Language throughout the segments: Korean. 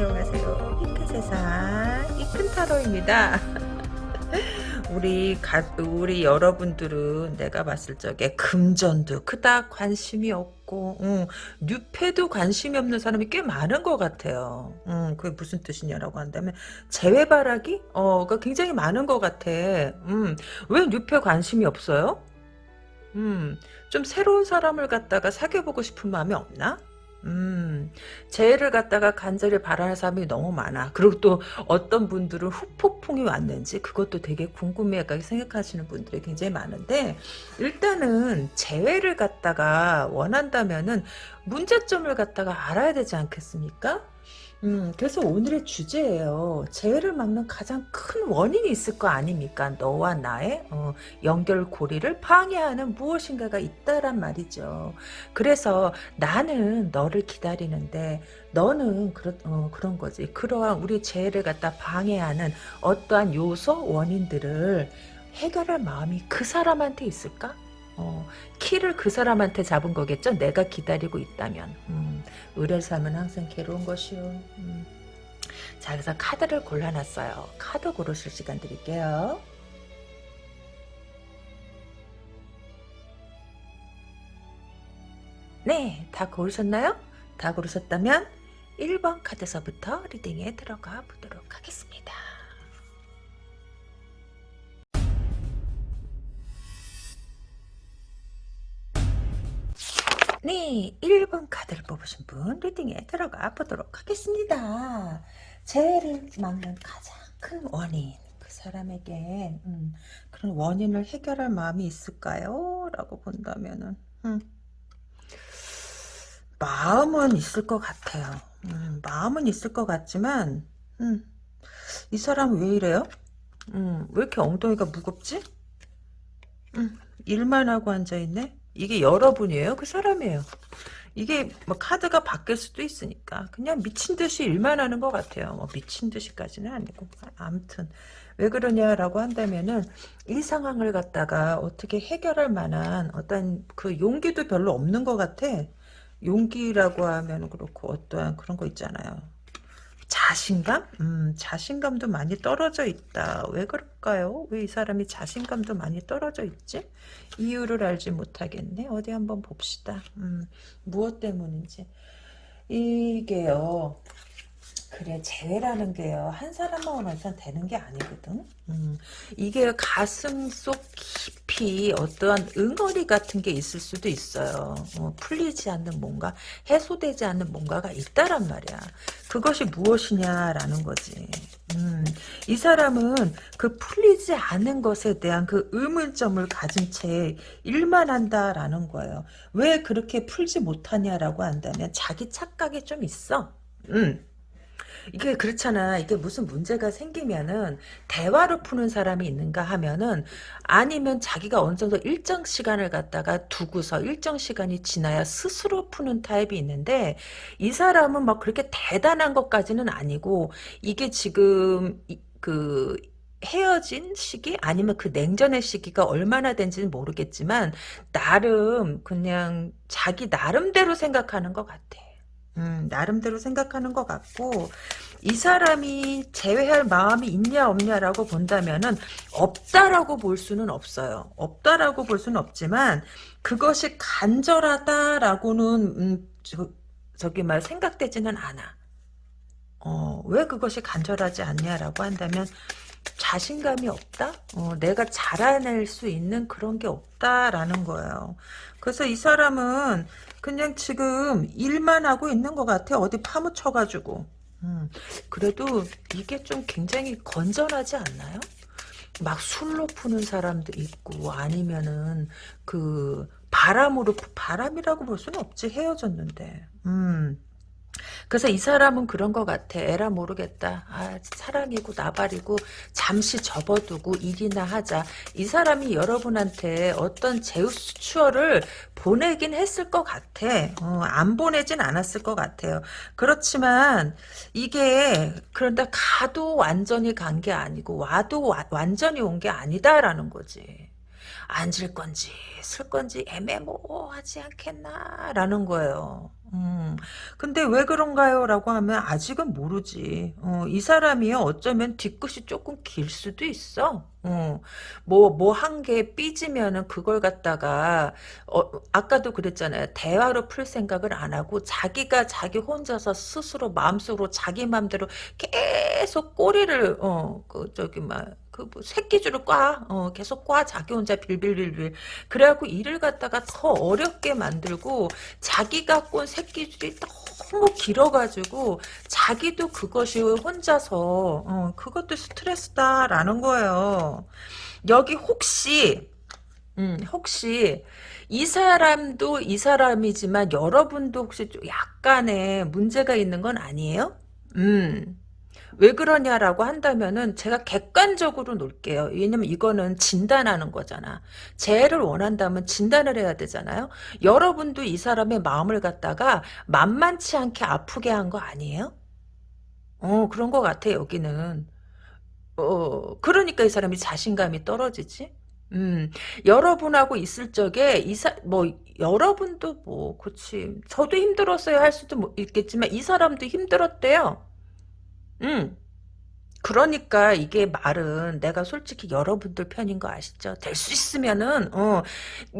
안녕하세요. 이 큰 세상 이 큰 타로입니다. 우리 가, 우리 여러분들은 내가 봤을 적에 금전도 그닥 관심이 없고 응, 뉴페도 관심이 없는 사람이 꽤 많은 것 같아요. 응, 그게 무슨 뜻이냐라고 한다면 재회바라기? 어, 그 굉장히 많은 것 같아. 음, 왜 뉴페 관심이 없어요? 음, 좀 새로운 사람을 갖다가 사귀어보고 싶은 마음이 없나? 음, 재해를 갖다가 간절히 바라는 사람이 너무 많아. 그리고 또 어떤 분들은 후폭풍이 왔는지 그것도 되게 궁금해 생각하시는 분들이 굉장히 많은데 일단은 재회를 갖다가 원한다면은 문제점을 갖다가 알아야 되지 않겠습니까? 음, 그래서 오늘의 주제예요. 재해를 막는 가장 큰 원인이 있을 거 아닙니까? 너와 나의 어, 연결고리를 방해하는 무엇인가가 있다란 말이죠. 그래서 나는 너를 기다리는데 너는 그러, 어, 그런 거지. 그러한 우리 재해를 갖다 방해하는 어떠한 요소, 원인들을 해결할 마음이 그 사람한테 있을까? 어, 키를 그 사람한테 잡은 거겠죠? 내가 기다리고 있다면. 음, 의뢰 삶은 항상 괴로운 것이요. 음. 자, 그래서 카드를 골라놨어요. 카드 고르실 시간 드릴게요. 네, 다 고르셨나요? 다 고르셨다면 1번 카드서부터 리딩에 들어가 보도록 하겠습니다. 네, 1번 카드를 뽑으신 분 리딩에 들어가 보도록 하겠습니다. 재해를 막는 가장 큰 원인 그 사람에게 음, 그런 원인을 해결할 마음이 있을까요? 라고 본다면은 음, 마음은 있을 것 같아요. 음, 마음은 있을 것 같지만 음, 이 사람 왜 이래요? 음, 왜 이렇게 엉덩이가 무겁지? 음, 일만 하고 앉아있네? 이게 여러분이에요? 그 사람이에요. 이게 뭐 카드가 바뀔 수도 있으니까 그냥 미친 듯이 일만 하는 것 같아요. 뭐 미친 듯이까지는 아니고 아무튼 왜 그러냐라고 한다면은 이 상황을 갖다가 어떻게 해결할 만한 어떤 그 용기도 별로 없는 것 같아. 용기라고 하면 그렇고 어떠한 그런 거 있잖아요. 자신감? 음, 자신감도 많이 떨어져 있다. 왜 그럴까요? 왜 이 사람이 자신감도 많이 떨어져 있지? 이유를 알지 못하겠네. 어디 한번 봅시다. 음, 무엇 때문인지. 이게요. 그래 재회라는 게요. 한 사람만 원해서 되는 게 아니거든. 음, 이게 가슴 속 깊이 어떠한 응어리 같은 게 있을 수도 있어요. 어, 풀리지 않는 뭔가 해소되지 않는 뭔가가 있다란 말이야. 그것이 무엇이냐라는 거지. 음, 이 사람은 그 풀리지 않은 것에 대한 그 의문점을 가진 채 일만 한다라는 거예요. 왜 그렇게 풀지 못하냐라고 한다면 자기 착각이 좀 있어. 음. 이게 그렇잖아. 이게 무슨 문제가 생기면은 대화로 푸는 사람이 있는가 하면은 아니면 자기가 어느 정도 일정 시간을 갖다가 두고서 일정 시간이 지나야 스스로 푸는 타입이 있는데 이 사람은 막 그렇게 대단한 것까지는 아니고 이게 지금 그 헤어진 시기 아니면 그 냉전의 시기가 얼마나 된지는 모르겠지만 나름 그냥 자기 나름대로 생각하는 것 같아. 음, 나름대로 생각하는 것 같고 이 사람이 제외할 마음이 있냐 없냐라고 본다면은 없다라고 볼 수는 없어요. 없다라고 볼 수는 없지만 그것이 간절하다라고는 음, 저, 저기 말 생각되지는 않아. 어, 왜 그것이 간절하지 않냐라고 한다면 자신감이 없다? 어, 내가 자라낼 수 있는 그런 게 없다라는 거예요. 그래서 이 사람은 그냥 지금 일만 하고 있는 것 같아. 어디 파묻혀가지고. 음, 그래도 이게 좀 굉장히 건전하지 않나요? 막 술로 푸는 사람도 있고 아니면은 그 바람으로 바람이라고 볼 수는 없지 헤어졌는데 음 그래서 이 사람은 그런 것 같아. 에라 모르겠다. 아, 사랑이고 나발이고 잠시 접어두고 일이나 하자. 이 사람이 여러분한테 어떤 제우스 추어를 보내긴 했을 것 같아. 어, 안 보내진 않았을 것 같아요. 그렇지만 이게 그런데 가도 완전히 간 게 아니고 와도 와, 완전히 온 게 아니다라는 거지. 앉을 건지 쓸 건지 애매모호하지 않겠나라는 거예요. 음, 근데 왜 그런가요? 라고 하면 아직은 모르지. 어, 이 사람이요, 어쩌면 뒤끝이 조금 길 수도 있어. 어, 뭐, 뭐한개 삐지면은 그걸 갖다가, 어, 아까도 그랬잖아요. 대화로 풀 생각을 안 하고 자기가 자기 혼자서 스스로 마음속으로 자기 마음대로 계속 꼬리를, 어, 그, 저기, 막, 그 뭐 새끼줄을 꽈, 어, 계속 꽈, 자기 혼자 빌빌빌빌. 그래갖고 일을 갖다가 더 어렵게 만들고, 자기가 꼰 새끼줄이 너무 길어가지고, 자기도 그것이 혼자서, 어, 그것도 스트레스다라는 거예요. 여기 혹시, 음, 혹시, 이 사람도 이 사람이지만 여러분도 혹시 좀 약간의 문제가 있는 건 아니에요? 음. 왜 그러냐라고 한다면은 제가 객관적으로 놓을게요. 왜냐면 이거는 진단하는 거잖아. 재해를 원한다면 진단을 해야 되잖아요. 여러분도 이 사람의 마음을 갖다가 만만치 않게 아프게 한 거 아니에요? 어 그런 것 같아 여기는. 어 그러니까 이 사람이 자신감이 떨어지지. 음 여러분하고 있을 적에 이사 뭐 여러분도 뭐 그치 저도 힘들었어요 할 수도 뭐 있겠지만 이 사람도 힘들었대요. 음. 그러니까 이게 말은 내가 솔직히 여러분들 편인 거 아시죠? 될 수 있으면은 어,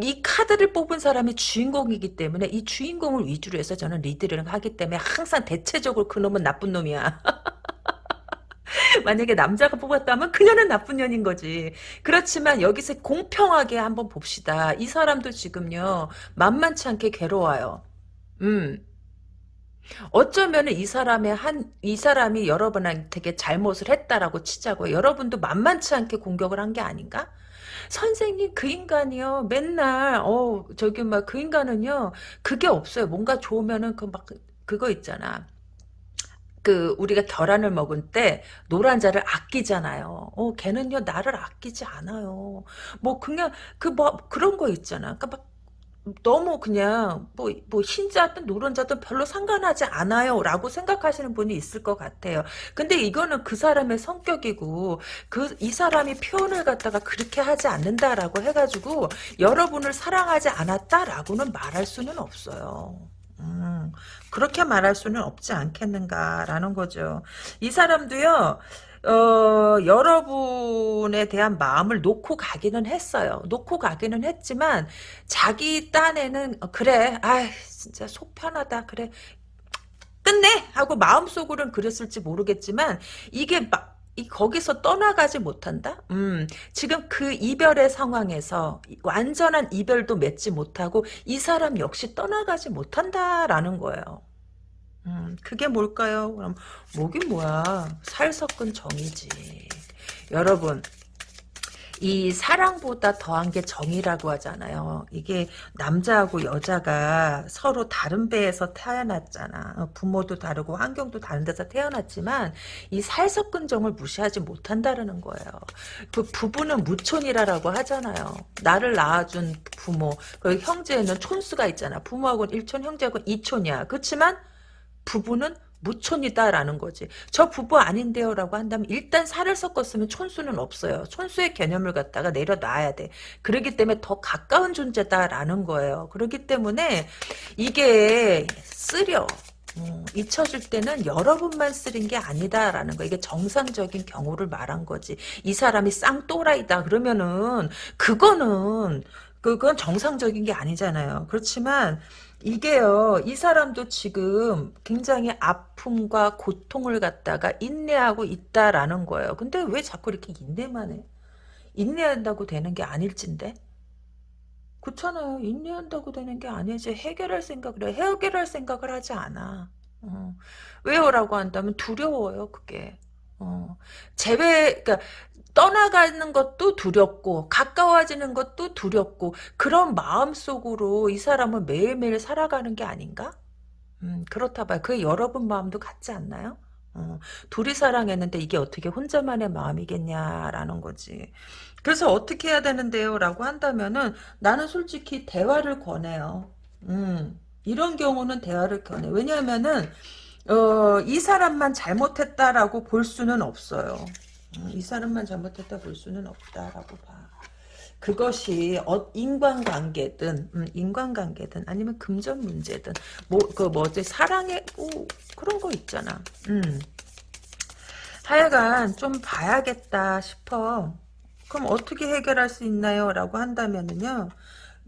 이 카드를 뽑은 사람이 주인공이기 때문에 이 주인공을 위주로 해서 저는 리드를 하기 때문에 항상 대체적으로 그놈은 나쁜 놈이야. 만약에 남자가 뽑았다면 그녀는 나쁜 년인 거지. 그렇지만 여기서 공평하게 한번 봅시다. 이 사람도 지금요 만만치 않게 괴로워요. 음. 어쩌면 이 사람의 한, 이 사람이 여러분한테 잘못을 했다라고 치자고 여러분도 만만치 않게 공격을 한 게 아닌가? 선생님 그 인간이요 맨날 어 저기 막 그 인간은요 그게 없어요 뭔가 좋으면은 그 막 그거 있잖아 그 우리가 계란을 먹을 때 노란자를 아끼잖아요. 어 걔는요 나를 아끼지 않아요. 뭐 그냥 그 뭐 그런 거 있잖아. 그러니까 막 너무 그냥 뭐, 뭐 흰자든 노른자든 별로 상관하지 않아요 라고 생각하시는 분이 있을 것 같아요. 근데 이거는 그 사람의 성격이고 그 이 사람이 표현을 갖다가 그렇게 하지 않는다라고 해가지고 여러분을 사랑하지 않았다라고는 말할 수는 없어요. 음, 그렇게 말할 수는 없지 않겠는가라는 거죠. 이 사람도요. 어, 여러분에 대한 마음을 놓고 가기는 했어요. 놓고 가기는 했지만 자기 딴에는 어, 그래 아 진짜 속 편하다 그래 끝내 하고 마음속으로는 그랬을지 모르겠지만 이게 막 이 거기서 떠나가지 못한다? 음, 지금 그 이별의 상황에서 완전한 이별도 맺지 못하고 이 사람 역시 떠나가지 못한다라는 거예요. 음, 그게 뭘까요? 그럼 뭐긴 뭐야. 살 섞은 정이지. 여러분 이 사랑보다 더한 게 정이라고 하잖아요. 이게 남자하고 여자가 서로 다른 배에서 태어났잖아. 어, 부모도 다르고 환경도 다른 데서 태어났지만 이 살섞은 정을 무시하지 못한다는 거예요. 그 부부는 무촌이라고 하잖아요. 나를 낳아준 부모, 그 형제는 촌수가 있잖아. 부모하고는 1촌, 형제하고는 2촌이야. 그렇지만 부부는 무촌이다라는 거지. 저 부부 아닌데요 라고 한다면 일단 살을 섞었으면 촌수는 없어요. 촌수의 개념을 갖다가 내려놔야 돼. 그렇기 때문에 더 가까운 존재다라는 거예요. 그렇기 때문에 이게 쓰려. 어, 잊혀줄 때는 여러분만 쓰린 게 아니다라는 거 이게 정상적인 경우를 말한 거지 이 사람이 쌍또라이다 그러면은 그거는 그건 정상적인 게 아니잖아요 그렇지만 이게요, 이 사람도 지금 굉장히 아픔과 고통을 갖다가 인내하고 있다라는 거예요. 근데 왜 자꾸 이렇게 인내만 해? 인내한다고 되는 게 아닐진데? 그렇잖아요. 인내한다고 되는 게 아니지. 해결할 생각을 해. 해결할 생각을 하지 않아. 어. 왜요라고 한다면 두려워요, 그게. 어. 재배, 그러니까 떠나가는 것도 두렵고 가까워지는 것도 두렵고 그런 마음속으로 이 사람은 매일매일 살아가는 게 아닌가? 음, 그렇다 봐요. 그게 여러분 마음도 같지 않나요? 어, 둘이 사랑했는데 이게 어떻게 혼자만의 마음이겠냐라는 거지. 그래서 어떻게 해야 되는데요? 라고 한다면은 나는 솔직히 대화를 권해요. 음, 이런 경우는 대화를 권해. 왜냐하면은 어, 이 사람만 잘못했다라고 볼 수는 없어요. 이 사람만 잘못했다 볼 수는 없다라고 봐. 그것이 어, 인간관계든 음, 인간관계든 아니면 금전 문제든 뭐 그 뭐지 사랑의 오, 그런 거 있잖아. 음. 하여간 좀 봐야겠다 싶어. 그럼 어떻게 해결할 수 있나요? 라고 한다면은요.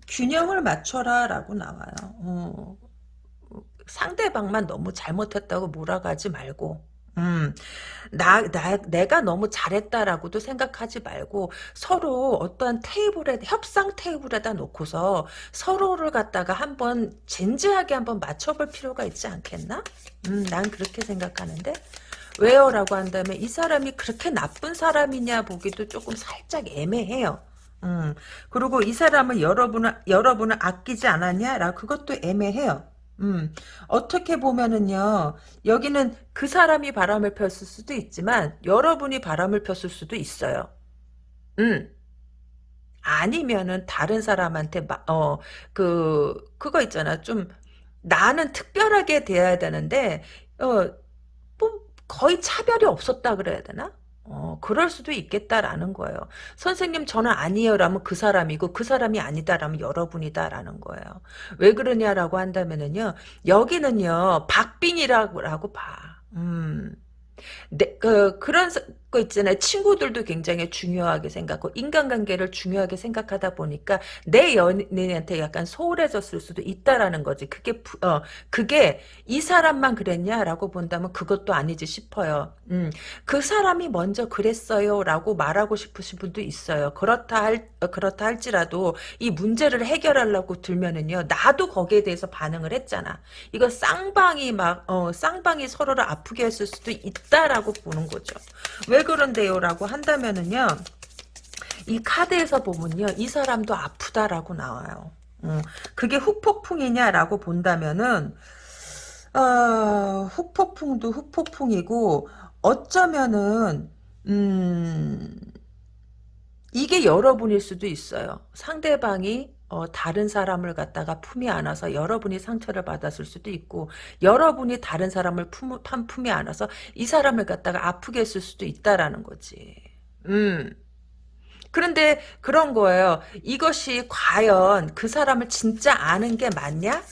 균형을 맞춰라 라고 나와요. 어. 상대방만 너무 잘못했다고 몰아가지 말고 음, 나, 나, 내가 너무 잘했다라고도 생각하지 말고 서로 어떠한 테이블에, 협상 테이블에다 놓고서 서로를 갖다가 한번 진지하게 한번 맞춰볼 필요가 있지 않겠나? 음, 난 그렇게 생각하는데. 왜요? 라고 한다면 이 사람이 그렇게 나쁜 사람이냐 보기도 조금 살짝 애매해요. 음, 그리고 이 사람을 여러분을, 여러분을 아끼지 않았냐? 라 그것도 애매해요. 음, 어떻게 보면은요, 여기는 그 사람이 바람을 폈을 수도 있지만, 여러분이 바람을 폈을 수도 있어요. 음. 아니면은, 다른 사람한테, 마, 어, 그, 그거 있잖아. 좀, 나는 특별하게 대해야 되는데, 어, 뭐, 거의 차별이 없었다 그래야 되나? 어, 그럴 수도 있겠다라는 거예요. 선생님 저는 아니에요라면 그 사람이고 그 사람이 아니다라면 여러분이다라는 거예요. 왜 그러냐라고 한다면은요. 여기는요. 박빙이라고 봐. 음. 네, 그, 그런 거 있잖아요. 친구들도 굉장히 중요하게 생각하고 인간관계를 중요하게 생각하다 보니까 내 연인한테 약간 소홀해졌을 수도 있다라는 거지. 그게 어 그게 이 사람만 그랬냐라고 본다면 그것도 아니지 싶어요. 음, 그 사람이 먼저 그랬어요라고 말하고 싶으신 분도 있어요. 그렇다 할 어, 그렇다 할지라도 이 문제를 해결하려고 들면은요. 나도 거기에 대해서 반응을 했잖아. 이거 쌍방이 막 어, 쌍방이 서로를 아프게 했을 수도 있다라고 보는 거죠. 왜왜 그런데요? 라고 한다면은요. 이 카드에서 보면요. 이 사람도 아프다라고 나와요. 음, 그게 후폭풍이냐라고 본다면은 어, 후폭풍도 후폭풍이고 어쩌면은 음, 이게 여러분일 수도 있어요. 상대방이 어, 다른 사람을 갖다가 품이 안아서 여러분이 상처를 받았을 수도 있고 여러분이 다른 사람을 품, 품이 안아서 이 사람을 갖다가 아프게 했을 수도 있다라는 거지. 음. 그런데 그런 거예요. 이것이 과연 그 사람을 진짜 아는 게 맞냐?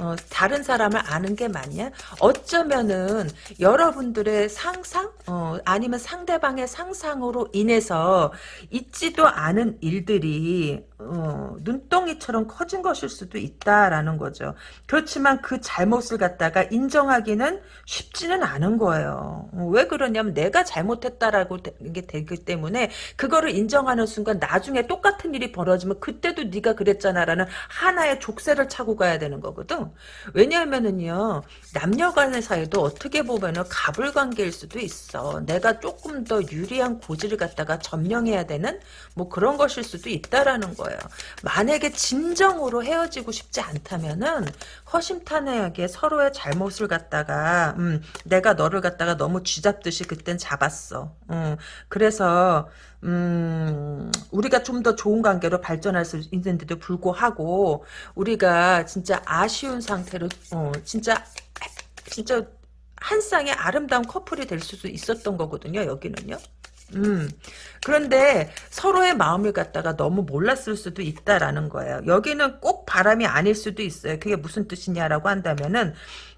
어, 다른 사람을 아는 게 맞냐? 어쩌면은 여러분들의 상상? 어, 아니면 상대방의 상상으로 인해서 있지도 않은 일들이 어, 눈덩이처럼 커진 것일 수도 있다라는 거죠. 그렇지만 그 잘못을 갖다가 인정하기는 쉽지는 않은 거예요. 어, 왜 그러냐면 내가 잘못했다라고 게 되기 때문에 그거를 인정하는 순간 나중에 똑같은 일이 벌어지면 그때도 네가 그랬잖아라는 하나의 족쇄를 차고 가야 되는 거거든. 왜냐하면은요 남녀 간의 사이도 어떻게 보면은 가불관계일 수도 있어. 내가 조금 더 유리한 고지를 갖다가 점령해야 되는 뭐 그런 것일 수도 있다라는 거예요. 만약에 진정으로 헤어지고 싶지 않다면은 허심탄회하게 서로의 잘못을 갖다가 음, 내가 너를 갖다가 너무 쥐잡듯이 그땐 잡았어. 음, 그래서 음, 우리가 좀 더 좋은 관계로 발전할 수 있는데도 불구하고 우리가 진짜 아쉬운 상태로 어, 진짜 진짜 한 쌍의 아름다운 커플이 될 수도 있었던 거거든요. 여기는요. 음. 그런데 서로의 마음을 갖다가 너무 몰랐을 수도 있다라는 거예요. 여기는 꼭 바람이 아닐 수도 있어요. 그게 무슨 뜻이냐라고 한다면은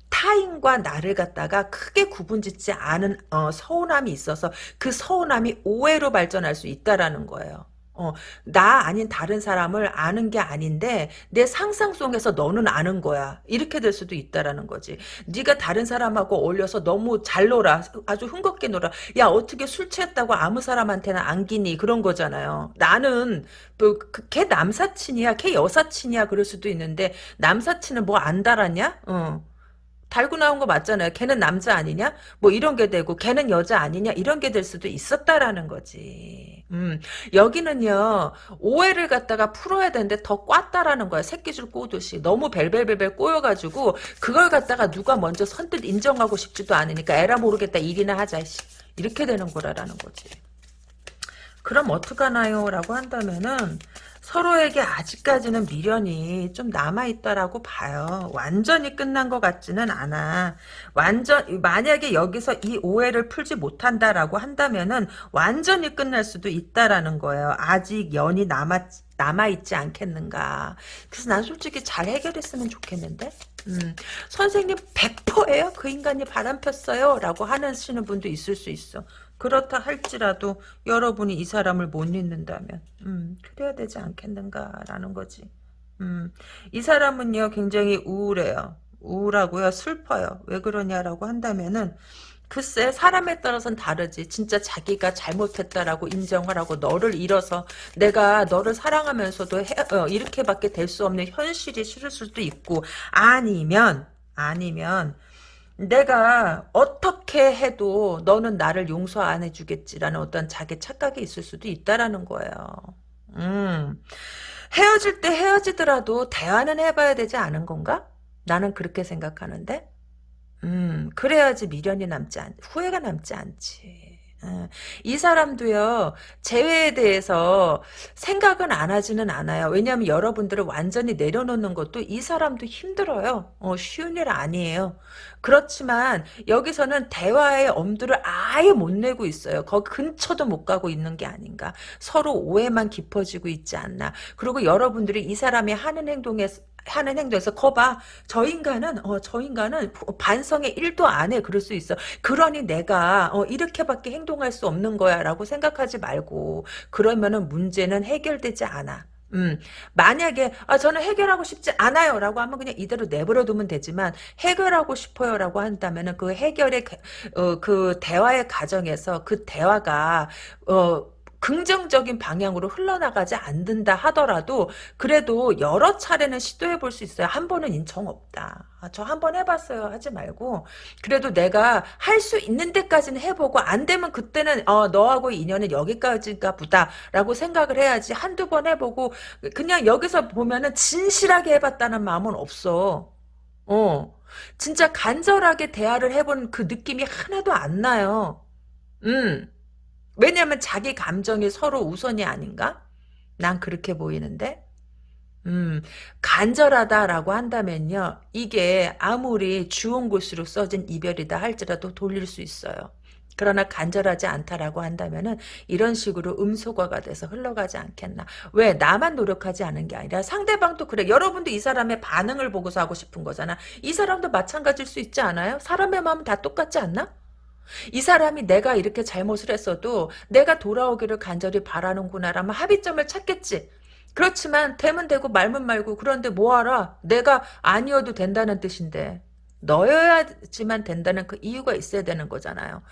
타인과 나를 갖다가 크게 구분짓지 않은 어, 서운함이 있어서 그 서운함이 오해로 발전할 수 있다라는 거예요. 어, 나 아닌 다른 사람을 아는 게 아닌데 내 상상 속에서 너는 아는 거야. 이렇게 될 수도 있다라는 거지. 네가 다른 사람하고 어울려서 너무 잘 놀아. 아주 흥겁게 놀아. 야 어떻게 술 취했다고 아무 사람한테나 안기니 그런 거잖아요. 나는 뭐걔 그, 남사친이야. 걔 여사친이야. 그럴 수도 있는데 남사친은 뭐 안 달았냐? 어. 달고 나온 거 맞잖아요. 걔는 남자 아니냐? 뭐 이런 게 되고 걔는 여자 아니냐? 이런 게 될 수도 있었다라는 거지. 음, 여기는요. 오해를 갖다가 풀어야 되는데 더 꽈다라는 거야. 새끼줄 꼬듯이. 너무 벨벨벨벨 꼬여가지고 그걸 갖다가 누가 먼저 선뜻 인정하고 싶지도 않으니까 에라 모르겠다 일이나 하자. 이렇게 되는 거라라는 거지. 그럼 어떡하나요? 라고 한다면은 서로에게 아직까지는 미련이 좀 남아있다라고 봐요. 완전히 끝난 것 같지는 않아. 완전, 만약에 여기서 이 오해를 풀지 못한다라고 한다면은 완전히 끝날 수도 있다라는 거예요. 아직 연이 남아, 남아있지 않겠는가. 그래서 난 솔직히 잘 해결했으면 좋겠는데? 음, 선생님 100%예요? 그 인간이 바람 폈어요? 라고 하시는 분도 있을 수 있어. 그렇다 할지라도 여러분이 이 사람을 못 잊는다면 음, 그래야 되지 않겠는가라는 거지. 음, 이 사람은요 굉장히 우울해요. 우울하고요 슬퍼요. 왜 그러냐라고 한다면은 글쎄 사람에 따라서는 다르지. 진짜 자기가 잘못했다라고 인정을 하고 너를 잃어서 내가 너를 사랑하면서도 해, 어, 이렇게밖에 될 수 없는 현실이 싫을 수도 있고 아니면 아니면 내가 어떻게 해도 너는 나를 용서 안 해주겠지라는 어떤 자기 착각이 있을 수도 있다라는 거예요. 음. 헤어질 때 헤어지더라도 대화는 해봐야 되지 않은 건가? 나는 그렇게 생각하는데. 음, 그래야지 미련이 남지 않, 후회가 남지 않지. 어, 이 사람도요 재회에 대해서 생각은 안 하지는 않아요. 왜냐하면 여러분들을 완전히 내려놓는 것도 이 사람도 힘들어요. 어, 쉬운 일 아니에요. 그렇지만 여기서는 대화의 엄두를 아예 못 내고 있어요. 거기 근처도 못 가고 있는 게 아닌가. 서로 오해만 깊어지고 있지 않나. 그리고 여러분들이 이 사람이 하는 행동에 하는 행동에서 거봐. 저 인간은 어 저 인간은 반성의 1도 안 해. 그럴 수 있어. 그러니 내가 어 이렇게밖에 행동 할 수 없는 거야 라고 생각하지 말고 그러면은 문제는 해결되지 않아 음, 만약에, 아, 저는 해결하고 싶지 않아요. 라고 하면 그냥 이대로 내버려 두면 되지만, 해결하고 싶어요. 라고 한다면 은 그 해결의, 어, 그 대화의 과정에서 그 대화가, 어, 긍정적인 방향으로 흘러나가지 않는다 하더라도 그래도 여러 차례는 시도해 볼 수 있어요. 한 번은 인정 없다. 아, 저한 번 해봤어요. 하지 말고 그래도 내가 할 수 있는 데까지는 해보고 안 되면 그때는 어, 너하고 인연은 여기까지가 보다라고 생각을 해야지 한두 번 해보고 그냥 여기서 보면은 진실하게 해봤다는 마음은 없어. 어. 진짜 간절하게 대화를 해본 그 느낌이 하나도 안 나요. 음. 왜냐하면 자기 감정이 서로 우선이 아닌가? 난 그렇게 보이는데 음, 간절하다라고 한다면요. 이게 아무리 주운 곳으로 써진 이별이다 할지라도 돌릴 수 있어요. 그러나 간절하지 않다라고 한다면은 이런 식으로 음소거가 돼서 흘러가지 않겠나. 왜? 나만 노력하지 않은 게 아니라 상대방도 그래. 여러분도 이 사람의 반응을 보고서 하고 싶은 거잖아. 이 사람도 마찬가지일 수 있지 않아요? 사람의 마음은 다 똑같지 않나? 이 사람이 내가 이렇게 잘못을 했어도 내가 돌아오기를 간절히 바라는구나라면 합의점을 찾겠지. 그렇지만 되면 되고 말면 말고 그런데 뭐하라 내가 아니어도 된다는 뜻인데 너여야지만 된다는 그 이유가 있어야 되는 거잖아요.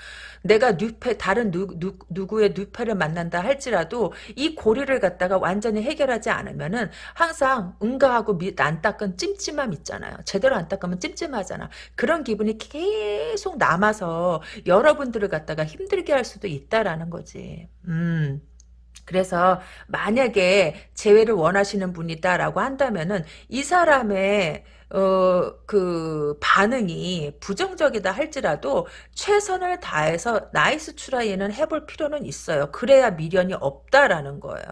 내가 뉴페 다른 누, 누, 누 구의 뉴페를 만난다 할지라도 이 고리를 갖다가 완전히 해결하지 않으면은 항상 응가하고 미, 안 닦은 찜찜함 있잖아요. 제대로 안 닦으면 찜찜하잖아. 그런 기분이 계속 남아서 여러분들을 갖다가 힘들게 할 수도 있다라는 거지. 음. 그래서 만약에 재회를 원하시는 분이다라고 한다면은 이 사람의 어, 그, 반응이 부정적이다 할지라도 최선을 다해서 nice try는 해볼 필요는 있어요. 그래야 미련이 없다라는 거예요.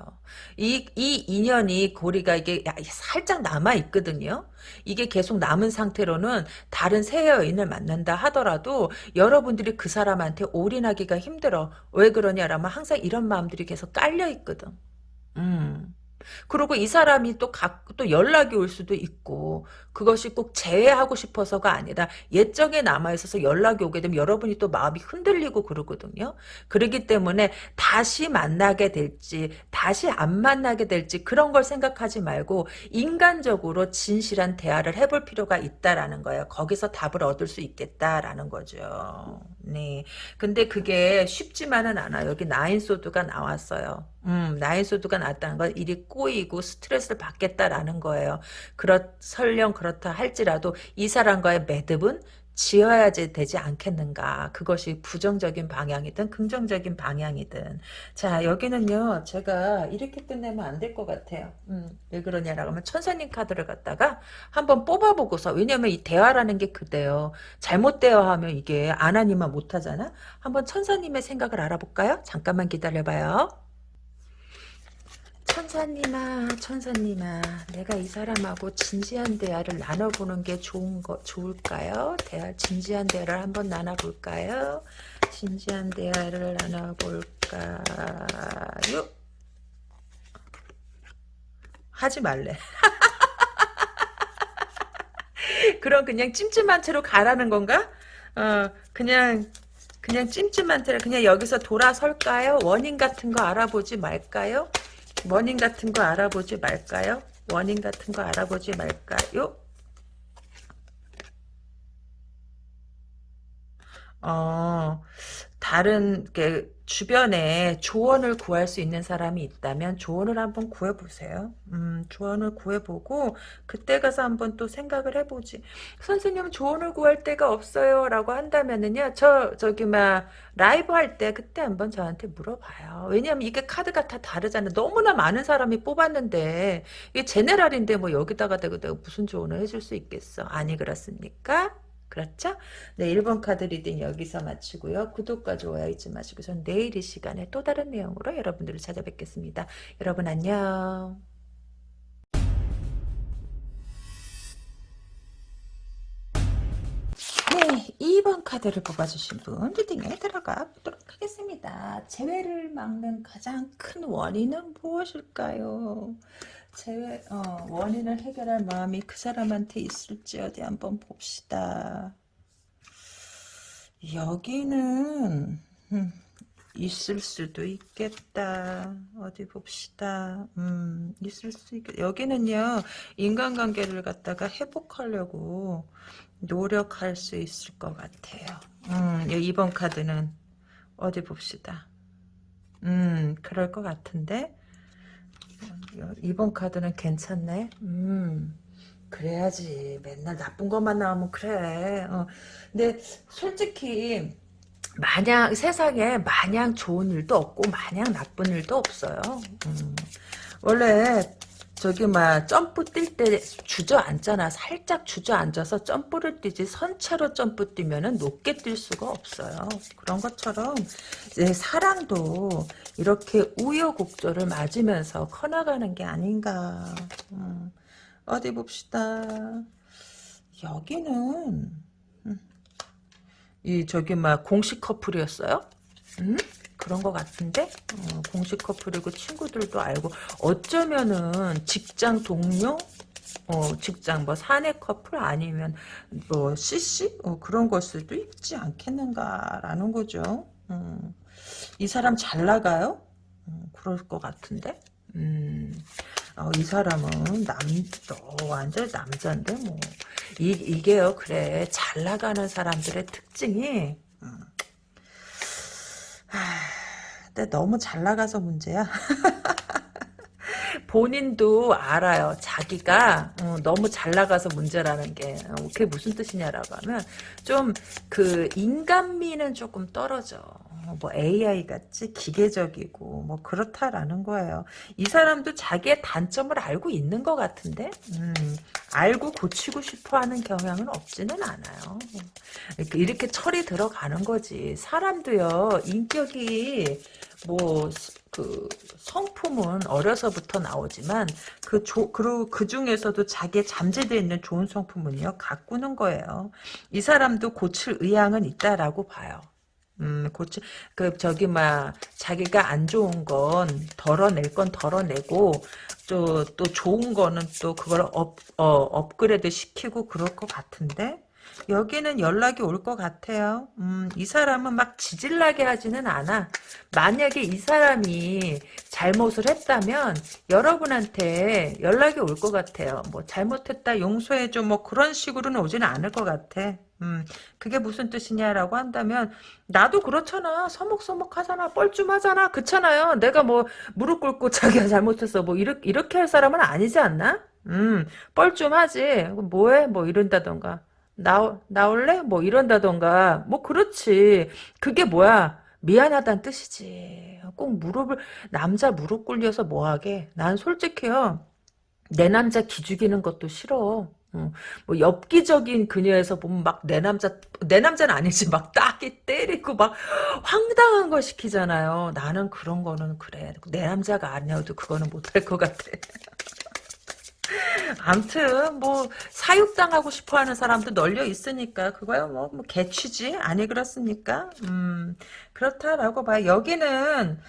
이, 이 인연이 고리가 이게 살짝 남아 있거든요. 이게 계속 남은 상태로는 다른 새 여인을 만난다 하더라도 여러분들이 그 사람한테 올인하기가 힘들어. 왜 그러냐라면 항상 이런 마음들이 계속 깔려 있거든. 음. 그리고 이 사람이 또 각, 또 연락이 올 수도 있고, 그것이 꼭 재회하고 싶어서가 아니라 예정에 남아있어서 연락이 오게 되면 여러분이 또 마음이 흔들리고 그러거든요. 그러기 때문에 다시 만나게 될지, 다시 안 만나게 될지 그런 걸 생각하지 말고 인간적으로 진실한 대화를 해볼 필요가 있다라는 거예요. 거기서 답을 얻을 수 있겠다라는 거죠. 네. 근데 그게 쉽지만은 않아요. 여기 나인소드가 나왔어요. 음, 나인소드가 나왔다는 건 일이 꼬이고 스트레스를 받겠다라는 거예요. 그렇, 설령 그렇다 할지라도 이 사람과의 매듭은 지어야지 되지 않겠는가. 그것이 부정적인 방향이든 긍정적인 방향이든. 자 여기는요. 제가 이렇게 끝내면 안 될 것 같아요. 음, 왜 그러냐라고 하면 천사님 카드를 갖다가 한번 뽑아보고서 왜냐면 이 대화라는 게 그대요. 잘못 대화하면 이게 안 하니만 못하잖아. 한번 천사님의 생각을 알아볼까요? 잠깐만 기다려봐요. 천사님아, 천사님아, 내가 이 사람하고 진지한 대화를 나눠보는 게 좋은 거, 좋을까요? 대화, 진지한 대화를 한번 나눠볼까요? 진지한 대화를 나눠볼까요? 하지 말래. 그럼 그냥 찜찜한 채로 가라는 건가? 어, 그냥, 그냥 찜찜한 채로, 그냥 여기서 돌아설까요? 원인 같은 거 알아보지 말까요? 원인 같은 거 알아보지 말까요? 원인 같은 거 알아보지 말까요? 어, 다른 게 주변에 조언을 구할 수 있는 사람이 있다면 조언을 한번 구해보세요. 음, 조언을 구해보고 그때 가서 한번 또 생각을 해보지. 선생님 조언을 구할 데가 없어요 라고 한다면은요. 저 저기 막 라이브 할 때 그때 한번 저한테 물어봐요. 왜냐면 이게 카드가 다 다르잖아요. 너무나 많은 사람이 뽑았는데 이게 general인데 뭐 여기다가 대고 내가 무슨 조언을 해줄 수 있겠어. 아니 그렇습니까? 그렇죠? 네, 1번 카드 reading 여기서 마치고요. 구독과 좋아요 잊지 마시고 전 내일 이 시간에 또 다른 내용으로 여러분들을 찾아뵙겠습니다. 여러분 안녕. 네, 2번 카드를 뽑아주신 분 리딩에 들어가 보도록 하겠습니다. 재회를 막는 가장 큰 원인은 무엇일까요? 재회, 어, 원인을 해결할 마음이 그 사람한테 있을지 어디 한번 봅시다. 여기는 음, 있을 수도 있겠다. 어디 봅시다. 음, 있을 수 있겠. 여기는요 인간관계를 갖다가 회복하려고 노력할 수 있을 것 같아요. 음, 2번 카드는 어디 봅시다. 음, 그럴 것 같은데. 이번 카드는 괜찮네. 음, 그래야지. 맨날 나쁜 것만 나오면 그래. 어. 근데 솔직히 마냥 세상에 마냥 좋은 일도 없고 마냥 나쁜 일도 없어요. 음. 원래 저기 막 점프 뛸 때 주저앉잖아. 살짝 주저앉아서 점프를 뛰지 선체로 점프 뛰면은 높게 뛸 수가 없어요. 그런 것처럼 이제 사랑도 이렇게 우여곡절을 맞으면서 커나가는 게 아닌가. 음, 어디 봅시다. 여기는 음, 이 저기 막 공식 커플이었어요? 음? 그런 것 같은데? 어, 공식 커플이고 친구들도 알고. 어쩌면은 직장 동료? 어, 직장 뭐 사내 커플 아니면 뭐 CC 어, 그런 걸 수도 있지 않겠는가라는 거죠. 음, 이 사람 잘 나가요? 음, 그럴 것 같은데. 음, 어, 이 사람은 남, 어, 완전 남자인데 뭐. 이, 이게요 그래. 잘 나가는 사람들의 특징이 음, 근데 너무 잘 나가서 문제야. 본인도 알아요. 자기가 어, 너무 잘 나가서 문제라는 게 어, 그게 무슨 뜻이냐라고 하면 좀 그 인간미는 조금 떨어져. 뭐 AI 같이 기계적이고 뭐 그렇다라는 거예요. 이 사람도 자기의 단점을 알고 있는 것 같은데 음, 알고 고치고 싶어하는 경향은 없지는 않아요. 이렇게, 이렇게 철이 들어가는 거지. 사람도요 인격이 뭐 그 성품은 어려서부터 나오지만 그 조, 그리고 그 중에서도 자기의 잠재되어 있는 좋은 성품은요 가꾸는 거예요. 이 사람도 고칠 의향은 있다라고 봐요. 음, 고치, 그, 저기, 막, 자기가 안 좋은 건 덜어낼 건 덜어내고, 또, 또 좋은 거는 또 그걸 업, 어, 업그레이드 시키고 그럴 것 같은데? 여기는 연락이 올 것 같아요. 음, 이 사람은 막 지질나게 하지는 않아. 만약에 이 사람이 잘못을 했다면 여러분한테 연락이 올 것 같아요. 뭐 잘못했다 용서해줘 뭐 그런 식으로는 오지는 않을 것 같아. 음, 그게 무슨 뜻이냐라고 한다면 나도 그렇잖아. 서먹서먹하잖아. 뻘쭘하잖아. 그렇잖아요. 내가 뭐 무릎 꿇고 자기가 잘못했어. 뭐 이렇게 이렇게 할 사람은 아니지 않나? 음, 뻘쭘하지. 뭐해? 뭐 이런다던가. 나, 나올래? 뭐 이런다던가. 뭐 그렇지. 그게 뭐야? 미안하다는 뜻이지. 꼭 무릎을, 남자 무릎 꿇려서 뭐하게. 난 솔직히요. 내 남자 기죽이는 것도 싫어. 어, 뭐 엽기적인 그녀에서 보면 막 내 남자 내 남자는 아니지 막 따기 때리고 막 황당한 거 시키잖아요. 나는 그런 거는 그래 내 남자가 아니어도 그거는 못할 것 같아. 암튼 뭐 사육당하고 싶어하는 사람도 널려 있으니까 그거야 뭐, 뭐 개취지 아니 그렇습니까? 음 그렇다라고 봐요. 여기는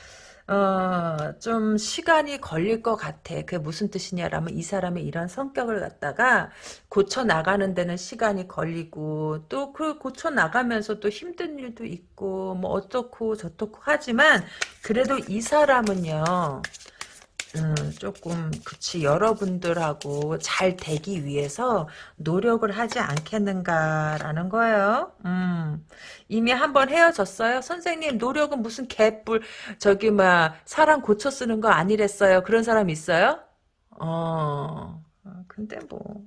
어, 좀 시간이 걸릴 것 같아. 그게 무슨 뜻이냐라면 이 사람의 이런 성격을 갖다가 고쳐 나가는 데는 시간이 걸리고 또 그 고쳐 나가면서 또 힘든 일도 있고 뭐 어떻고 저떻고 하지만 그래도 이 사람은요. 음, 조금 그치 여러분들하고 잘 되기 위해서 노력을 하지 않겠는가라는 거예요. 음, 이미 한번 헤어졌어요. 선생님 노력은 무슨 개뿔 저기 막 사람 고쳐 쓰는 거 아니랬어요. 그런 사람 있어요? 어, 어 근데 뭐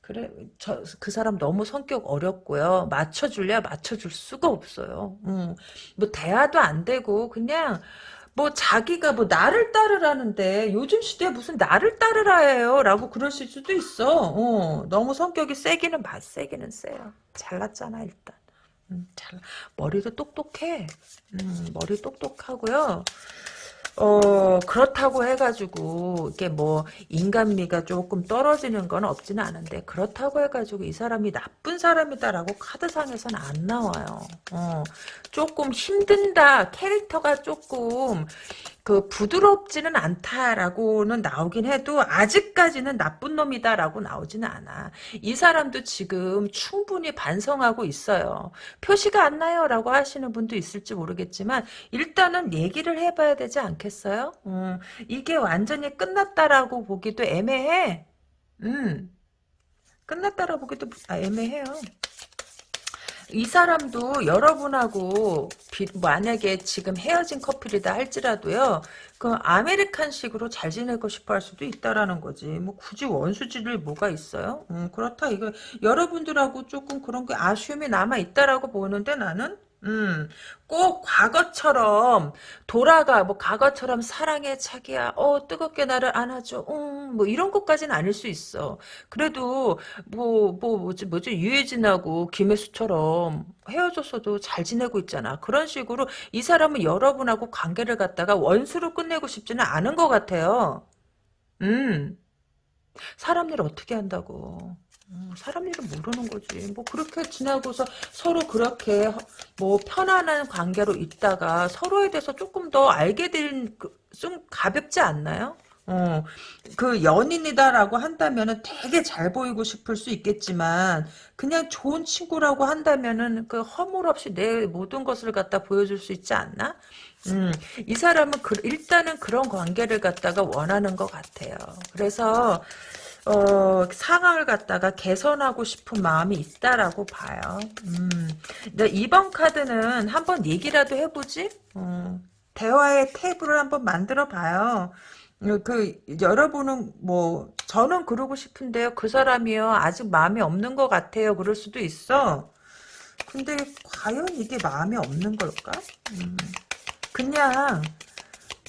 그래 저 그 사람 너무 성격 어렵고요. 맞춰줄래 맞춰줄 수가 없어요. 음, 뭐 대화도 안 되고 그냥. 뭐 자기가 뭐 나를 따르라는데 요즘 시대에 무슨 나를 따르라 해요? 라고 그러실 수도 있어. 어, 너무 성격이 세기는 맞 세기는 세요. 잘났잖아 일단. 음, 잘 머리도 똑똑해. 음, 머리 똑똑하고요 어, 그렇다고 해가지고, 이게 뭐, 인간미가 조금 떨어지는 건 없지는 않은데, 그렇다고 해가지고 이 사람이 나쁜 사람이다라고 카드상에서는 안 나와요. 어, 조금 힘든다, 캐릭터가 조금, 그 부드럽지는 않다라고는 나오긴 해도 아직까지는 나쁜 놈이다라고 나오지는 않아. 이 사람도 지금 충분히 반성하고 있어요. 표시가 안 나요라고 하시는 분도 있을지 모르겠지만 일단은 얘기를 해봐야 되지 않겠어요? 음, 이게 완전히 끝났다라고 보기도 애매해. 음, 끝났다라고 보기도 아, 애매해요. 이 사람도 여러분하고 비, 만약에 지금 헤어진 커플이다 할지라도요. 그 아메리칸식으로 잘 지내고 싶어 할 수도 있다라는 거지. 뭐 굳이 원수지를 뭐가 있어요? 음, 그렇다 이거 여러분들하고 조금 그런 게 아쉬움이 남아 있다라고 보는데 나는 음, 꼭 과거처럼 돌아가 뭐 과거처럼 사랑해 자기야. 어 뜨겁게 나를 안아줘. 음뭐 이런 것까지는 아닐 수 있어. 그래도 뭐뭐 뭐, 뭐지 뭐지? 유해진하고 김혜수처럼 헤어졌어도 잘 지내고 있잖아. 그런 식으로 이 사람은 여러분하고 관계를 갖다가 원수로 끝내고 싶지는 않은 것 같아요. 음. 사람 일 어떻게 한다고 음, 사람 일은 모르는 거지. 뭐 그렇게 지나고서 서로 그렇게 뭐 편안한 관계로 있다가 서로에 대해서 조금 더 알게 된 좀 가볍지 않나요? 어, 그 연인이다라고 한다면은 되게 잘 보이고 싶을 수 있겠지만 그냥 좋은 친구라고 한다면은 그 허물 없이 내 모든 것을 갖다 보여줄 수 있지 않나? 음, 이 사람은 그, 일단은 그런 관계를 갖다가 원하는 것 같아요. 그래서 어, 상황을 갖다가 개선하고 싶은 마음이 있다라고 봐요. 음. 이번 카드는 한번 얘기라도 해보지? 어, 대화의 탭을 한번 만들어 봐요. 어, 그 여러분은 뭐 저는 그러고 싶은데요. 그 사람이요 아직 마음이 없는 것 같아요. 그럴 수도 있어. 근데 과연 이게 마음이 없는 걸까? 음, 그냥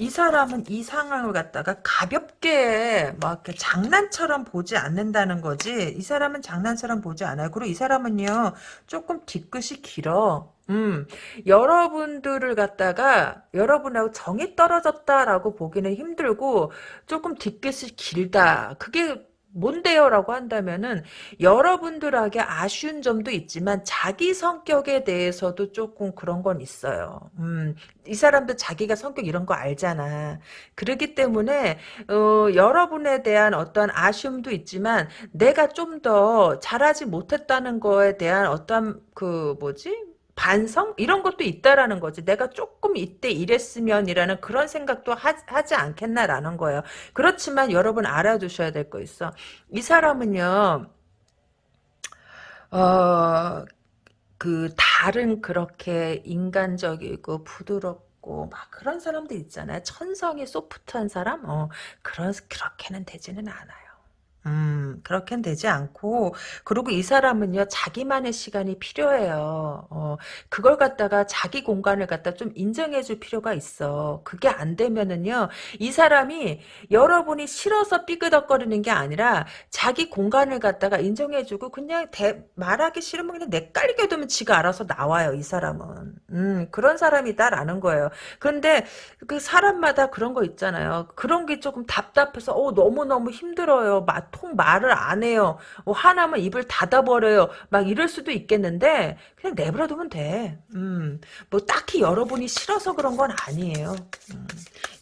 이 사람은 이 상황을 갖다가 가볍게 막 장난처럼 보지 않는다는 거지. 이 사람은 장난처럼 보지 않아요. 그리고 이 사람은요 조금 뒤끝이 길어. 음, 여러분들을 갖다가 여러분하고 정이 떨어졌다라고 보기는 힘들고 조금 뒤끝이 길다. 그게 뭔데요? 라고 한다면은 여러분들에게 아쉬운 점도 있지만 자기 성격에 대해서도 조금 그런 건 있어요. 음, 이 사람도 자기가 성격 이런 거 알잖아. 그렇기 때문에 어, 여러분에 대한 어떤 아쉬움도 있지만 내가 좀 더 잘하지 못했다는 거에 대한 어떤 그 뭐지? 반성 이런 것도 있다라는 거지. 내가 조금 이때 이랬으면이라는 그런 생각도 하, 지 않겠나라는 거예요. 그렇지만 여러분 알아두셔야 될 거 있어. 이 사람은요. 어, 그 다른 그렇게 인간적이고 부드럽고 막 그런 사람들 있잖아요. 천성이 소프트한 사람? 어, 그런 그렇게는 되지는 않아요. 음, 그렇게는 되지 않고, 그리고 이 사람은요, 자기만의 시간이 필요해요. 어, 그걸 갖다가 자기 공간을 갖다 좀 인정해 줄 필요가 있어. 그게 안 되면은요, 이 사람이 여러분이 싫어서 삐그덕거리는 게 아니라, 자기 공간을 갖다가 인정해 주고, 그냥 대, 말하기 싫으면 그냥 내깔게 두면 지가 알아서 나와요, 이 사람은. 음, 그런 사람이다라는 거예요. 그런데, 그 사람마다 그런 거 있잖아요. 그런 게 조금 답답해서, 어, 너무너무 힘들어요. 통 말을 안 해요. 뭐 화나면 입을 닫아버려요. 막 이럴 수도 있겠는데 그냥 내버려두면 돼. 음, 뭐 딱히 여러분이 싫어서 그런 건 아니에요. 음,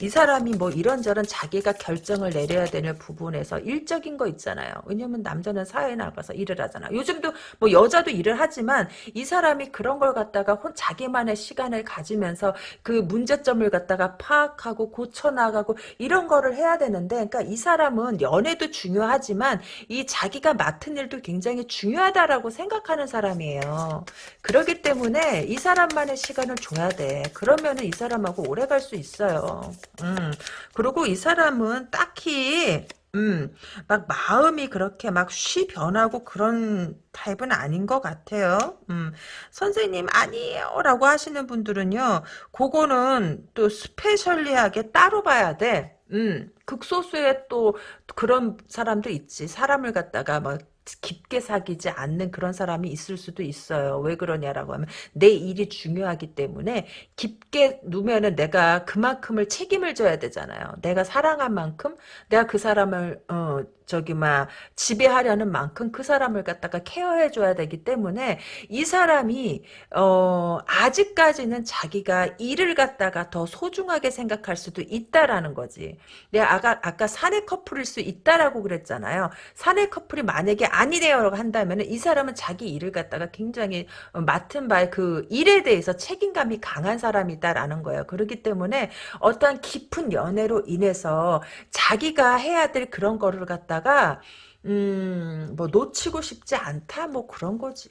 이 사람이 뭐 이런저런 자기가 결정을 내려야 되는 부분에서 일적인 거 있잖아요. 왜냐면 남자는 사회에 나가서 일을 하잖아. 요즘도 뭐 여자도 일을 하지만 이 사람이 그런 걸 갖다가 혼 자기만의 시간을 가지면서 그 문제점을 갖다가 파악하고 고쳐나가고 이런 거를 해야 되는데 그러니까 이 사람은 연애도 중요하지 하지만 이 자기가 맡은 일도 굉장히 중요하다라고 생각하는 사람이에요. 그렇기 때문에 이 사람만의 시간을 줘야 돼. 그러면은 이 사람하고 오래 갈 수 있어요. 음. 그리고 이 사람은 딱히 음, 막 마음이 그렇게 막 쉬 변하고 그런 타입은 아닌 것 같아요. 음, 선생님 아니에요 라고 하시는 분들은요, 그거는 또 specially하게 따로 봐야 돼. 음, 극소수의 또 그런 사람도 있지. 사람을 갖다가 막 깊게 사귀지 않는 그런 사람이 있을 수도 있어요. 왜 그러냐라고 하면 내 일이 중요하기 때문에 깊게 누면은 내가 그만큼을 책임을 져야 되잖아요. 내가 사랑한 만큼 내가 그 사람을 어 저기 막 지배하려는 만큼 그 사람을 갖다가 케어해 줘야 되기 때문에 이 사람이 어 아직까지는 자기가 일을 갖다가 더 소중하게 생각할 수도 있다라는 거지. 내가 아까 아까 사내 커플일 수 있다라고 그랬잖아요. 사내 커플이 만약에 아니래요라고 한다면 이 사람은 자기 일을 갖다가 굉장히 맡은 바에 그 일에 대해서 책임감이 강한 사람이다라는 거예요. 그렇기 때문에 어떠한 깊은 연애로 인해서 자기가 해야 될 그런 거를 갖다가 있다가 음, 뭐 놓치고 싶지 않다 뭐 그런 거지.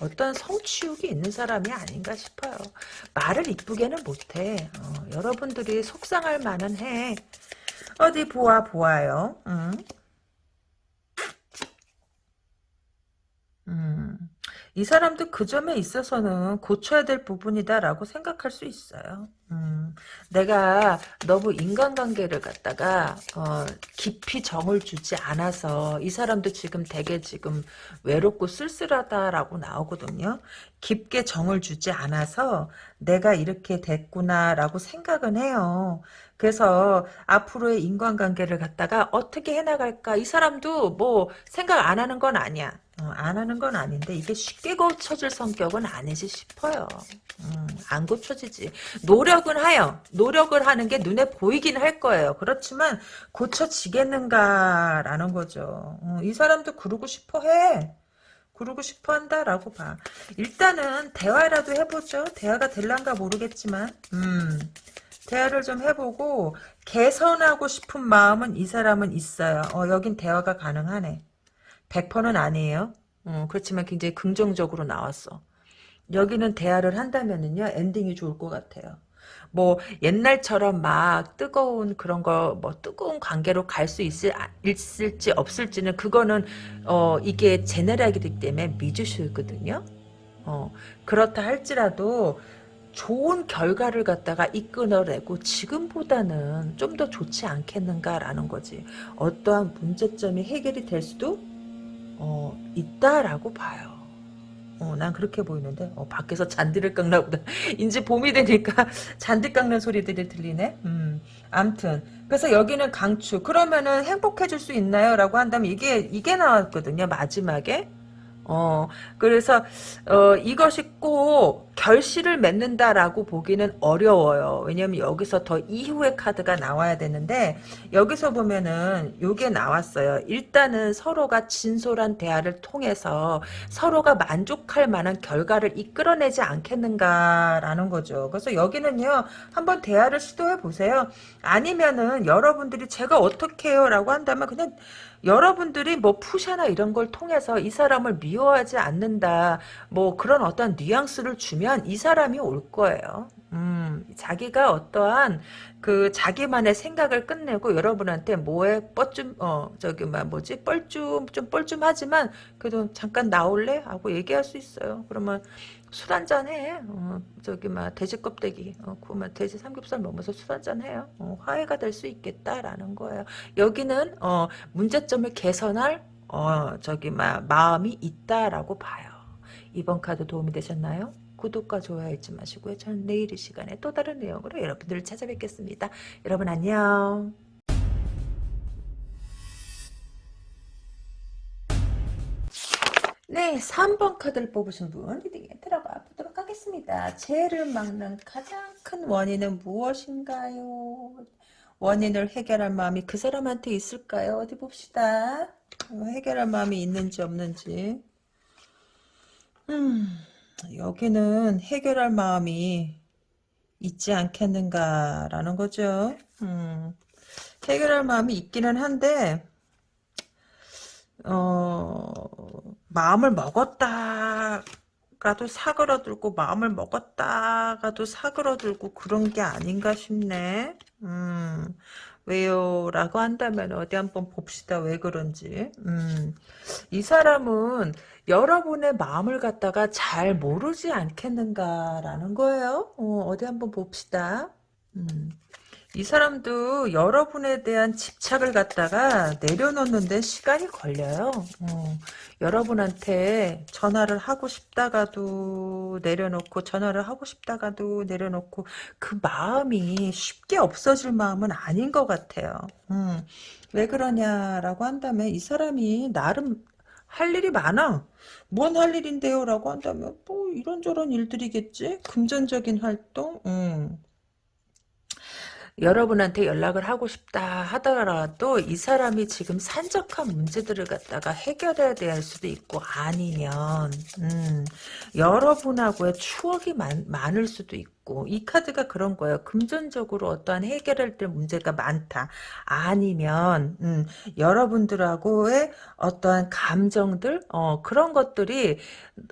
어떤 성취욕이 있는 사람이 아닌가 싶어요. 말을 이쁘게는 못해. 어, 여러분들이 속상할 만은 해. 어디 보아 보아요. 음. 음. 이 사람도 그 점에 있어서는 고쳐야 될 부분이다라고 생각할 수 있어요. 음, 내가 너무 인간관계를 갖다가 어, 깊이 정을 주지 않아서 이 사람도 지금 되게 지금 외롭고 쓸쓸하다라고 나오거든요. 깊게 정을 주지 않아서 내가 이렇게 됐구나라고 생각은 해요. 그래서 앞으로의 인간관계를 갖다가 어떻게 해나갈까 이 사람도 뭐 생각 안 하는 건 아니야. 어, 안 하는 건 아닌데 이게 쉽게 고쳐질 성격은 아니지 싶어요. 음, 안 고쳐지지. 노력은 하여. 노력을 하는 게 눈에 보이긴 할 거예요. 그렇지만 고쳐지겠는가 라는 거죠. 어, 이 사람도 그러고 싶어 해. 그러고 싶어 한다라고 봐. 일단은 대화라도 해보죠. 대화가 될란가 모르겠지만 음, 대화를 좀 해보고 개선하고 싶은 마음은 이 사람은 있어요. 어, 여긴 대화가 가능하네. 100%는 아니에요. 어, 그렇지만 굉장히 긍정적으로 나왔어. 여기는 대화를 한다면은요 엔딩이 좋을 것 같아요. 뭐 옛날처럼 막 뜨거운 그런 거 뭐 뜨거운 관계로 갈 수 있을 있을지 없을지는 그거는 어 이게 제네랄이기 때문에 미주쇼거든요. 어 그렇다 할지라도 좋은 결과를 갖다가 이끌어내고 지금보다는 좀 더 좋지 않겠는가라는 거지. 어떠한 문제점이 해결이 될 수도 어, 있다라고 봐요. 어, 난 그렇게 보이는데 어, 밖에서 잔디를 깎나 보다. 이제 봄이 되니까 잔디 깎는 소리들이 들리네. 음, 암튼 그래서 여기는 강추. 그러면은 행복해질 수 있나요? 라고 한다면 이게 이게 나왔거든요. 마지막에. 어, 그래서, 어, 이것이 꼭 결실을 맺는다라고 보기는 어려워요. 왜냐면 여기서 더 이후의 카드가 나와야 되는데, 여기서 보면은 요게 나왔어요. 일단은 서로가 진솔한 대화를 통해서 서로가 만족할 만한 결과를 이끌어내지 않겠는가라는 거죠. 그래서 여기는요, 한번 대화를 시도해 보세요. 아니면은 여러분들이 제가 어떻게 해요? 라고 한다면 그냥 여러분들이 뭐 푸샤나 이런 걸 통해서 이 사람을 미 미워하지 않는다. 뭐 그런 어떤 뉘 앙스를 주면 이 사람이 올 거예요. 음, 자기가 어떠한 그 자기만의 생각을 끝내고 여러분한테 뭐에 뻘쭘 어 저기 막 뭐지 뻘쭘 좀 뻘쭘하지만 그래도 잠깐 나올래 하고 얘기할 수 있어요. 그러면 술 한잔 해. 어, 저기 막 돼지 껍데기 어, 구우면 돼지 삼겹살 먹으면서 술 한잔 해요. 어, 화해가 될 수 있겠다라는 거예요. 여기는 어, 문제점을 개선할 어, 저기 막 마음이 있다라고 봐요. 이번 카드 도움이 되셨나요? 구독과 좋아요 잊지 마시고요. 저는 내일 이 시간에 또 다른 내용으로 여러분들을 찾아뵙겠습니다. 여러분 안녕. 네, 3번 카드를 뽑으신 분 리딩에 들어가 보도록 하겠습니다. 죄를 막는 가장 큰 원인은 무엇인가요? 원인을 해결할 마음이 그 사람한테 있을까요? 어디 봅시다. 어, 해결할 마음이 있는지 없는지. 음, 여기는 해결할 마음이 있지 않겠는가라는 거죠. 음, 해결할 마음이 있기는 한데, 어, 마음을 먹었다가도 사그러들고 마음을 먹었다가도 사그러들고 그런 게 아닌가 싶네. 음, 왜요? 라고 한다면 어디 한번 봅시다. 왜 그런지. 음, 이 사람은 여러분의 마음을 갖다가 잘 모르지 않겠는가라는 거예요. 어, 디 한번 봅시다. 음. 이 사람도 여러분에 대한 집착을 갖다가 내려놓는데 시간이 걸려요. 어, 여러분한테 전화를 하고 싶다가도 내려놓고 전화를 하고 싶다가도 내려놓고 그 마음이 쉽게 없어질 마음은 아닌 것 같아요. 음, 왜 그러냐라고 한다면 이 사람이 나름 할 일이 많아. 뭔 할 일인데요? 라고 한다면 뭐 이런저런 일들이겠지? 금전적인 활동? 음. 여러분한테 연락을 하고 싶다 하더라도 이 사람이 지금 산적한 문제들을 갖다가 해결해야 될 수도 있고 아니면 음, 여러분하고의 추억이 많, 많을 수도 있고 이 카드가 그런 거예요. 금전적으로 어떠한 해결할 때 문제가 많다. 아니면 음, 여러분들하고의 어떠한 감정들 어, 그런 것들이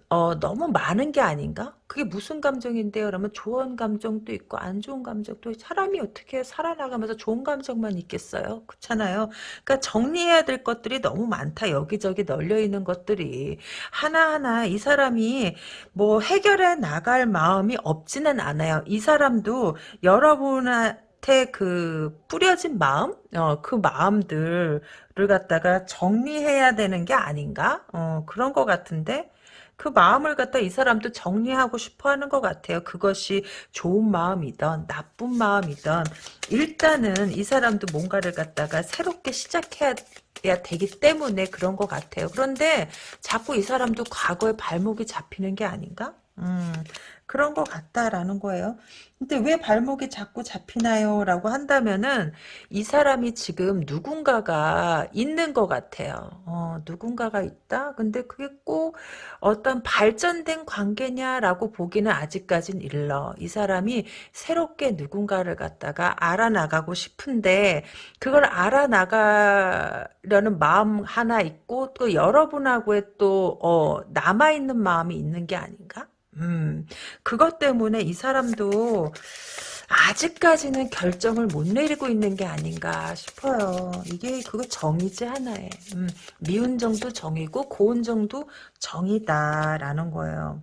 어, 너무 많은 게 아닌가? 그게 무슨 감정인데요? 그러면 좋은 감정도 있고 안 좋은 감정도 사람이 어떻게 살아나가면서 좋은 감정만 있겠어요? 그렇잖아요. 그러니까 정리해야 될 것들이 너무 많다. 여기저기 널려 있는 것들이 하나하나 이 사람이 뭐 해결해 나갈 마음이 없지는 않아 요. 이 사람도 여러분한테 그 뿌려진 마음, 어, 그 마음들을 갖다가 정리해야 되는 게 아닌가? 어, 그런 것 같은데 그 마음을 갖다 이 사람도 정리하고 싶어 하는 것 같아요. 그것이 좋은 마음이든 나쁜 마음이든 일단은 이 사람도 뭔가를 갖다가 새롭게 시작해야 되기 때문에 그런 것 같아요. 그런데 자꾸 이 사람도 과거에 발목이 잡히는 게 아닌가? 음, 그런 것 같다라는 거예요. 근데 왜 발목이 자꾸 잡히나요? 라고 한다면은 이 사람이 지금 누군가가 있는 것 같아요. 어, 누군가가 있다? 근데 그게 꼭 어떤 발전된 관계냐라고 보기는 아직까진 일러. 이 사람이 새롭게 누군가를 갖다가 알아나가고 싶은데 그걸 알아나가려는 마음 하나 있고 또 여러분하고의 또 어, 남아있는 마음이 있는 게 아닌가? 음, 그것 때문에 이 사람도 아직까지는 결정을 못 내리고 있는 게 아닌가 싶어요. 이게 그거 정이지 하나에. 음, 미운 정도 정이고 고운 정도 정이다라는 거예요.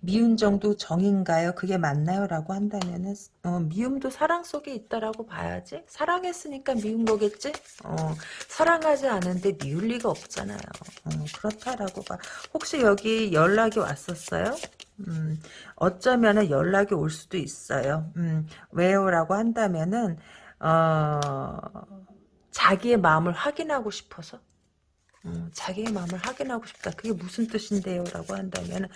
미운 정도 정인가요? 그게 맞나요? 라고 한다면은 어, 미움도 사랑 속에 있다라고 봐야지 사랑했으니까 미운 거겠지? 어, 사랑하지 않은데 미울 리가 없잖아요 어, 그렇다라고 봐 혹시 여기 연락이 왔었어요? 음, 어쩌면은 연락이 올 수도 있어요 음, 왜요? 라고 한다면은 어, 자기의 마음을 확인하고 싶어서 음, 자기의 마음을 확인하고 싶다. 그게 무슨 뜻인데요? 라고 한다면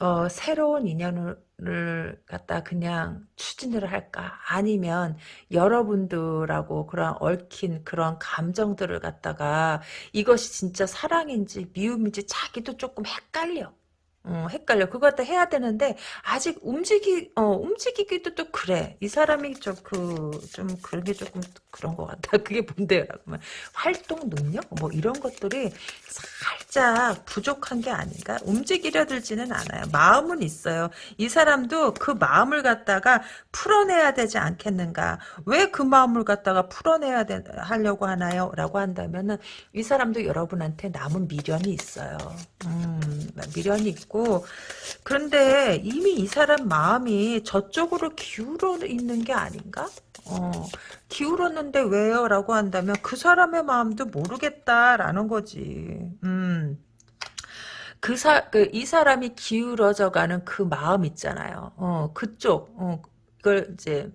어, 새로운 인연을 갖다 그냥 추진을 할까? 아니면 여러분들하고 그런 얽힌 그런 감정들을 갖다가 이것이 진짜 사랑인지 미움인지 자기도 조금 헷갈려. 어, 헷갈려. 그거 갖다 해야 되는데 아직 움직이 어 움직이기도 또 그래. 이 사람이 좀 그좀 그 런 게 조금 그런 것 같다. 그게 하면 활동 능력 뭐 이런 것들이 살짝 부족한 게 아닌가? 움직이려 들지는 않아요. 마음은 있어요. 이 사람도 그 마음을 갖다가 풀어내야 되지 않겠는가? 왜 그 마음을 갖다가 풀어내야 되, 하려고 하나요? 라고 한다면은 이 사람도 여러분한테 남은 미련이 있어요. 음, 미련이 있고 그런데 이미 이 사람 마음이 저쪽으로 기울어 있는 게 아닌가? 어, 기울었는데 왜요? 라고 한다면 그 사람의 마음도 모르겠다라는 거지. 음. 그 사, 그, 이 사람이 기울어져 가는 그 마음 있잖아요. 어, 그쪽, 어, 그걸 이제,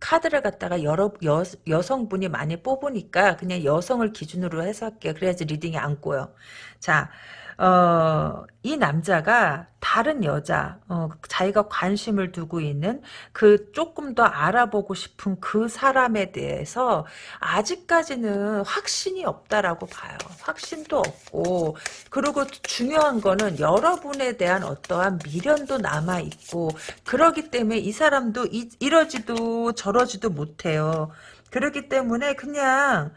카드를 갖다가 여러, 여, 여성분이 많이 뽑으니까 그냥 여성을 기준으로 해서 할게요. 그래야지 reading이 안 꼬여. 자, 어, 이 남자가 다른 여자, 어, 자기가 관심을 두고 있는 그 조금 더 알아보고 싶은 그 사람에 대해서 아직까지는 확신이 없다라고 봐요. 확신도 없고, 그리고 중요한 거는 여러분에 대한 어떠한 미련도 남아 있고, 그러기 때문에 이 사람도 이, 이러지도 저러지도 못해요. 그렇기 때문에 그냥,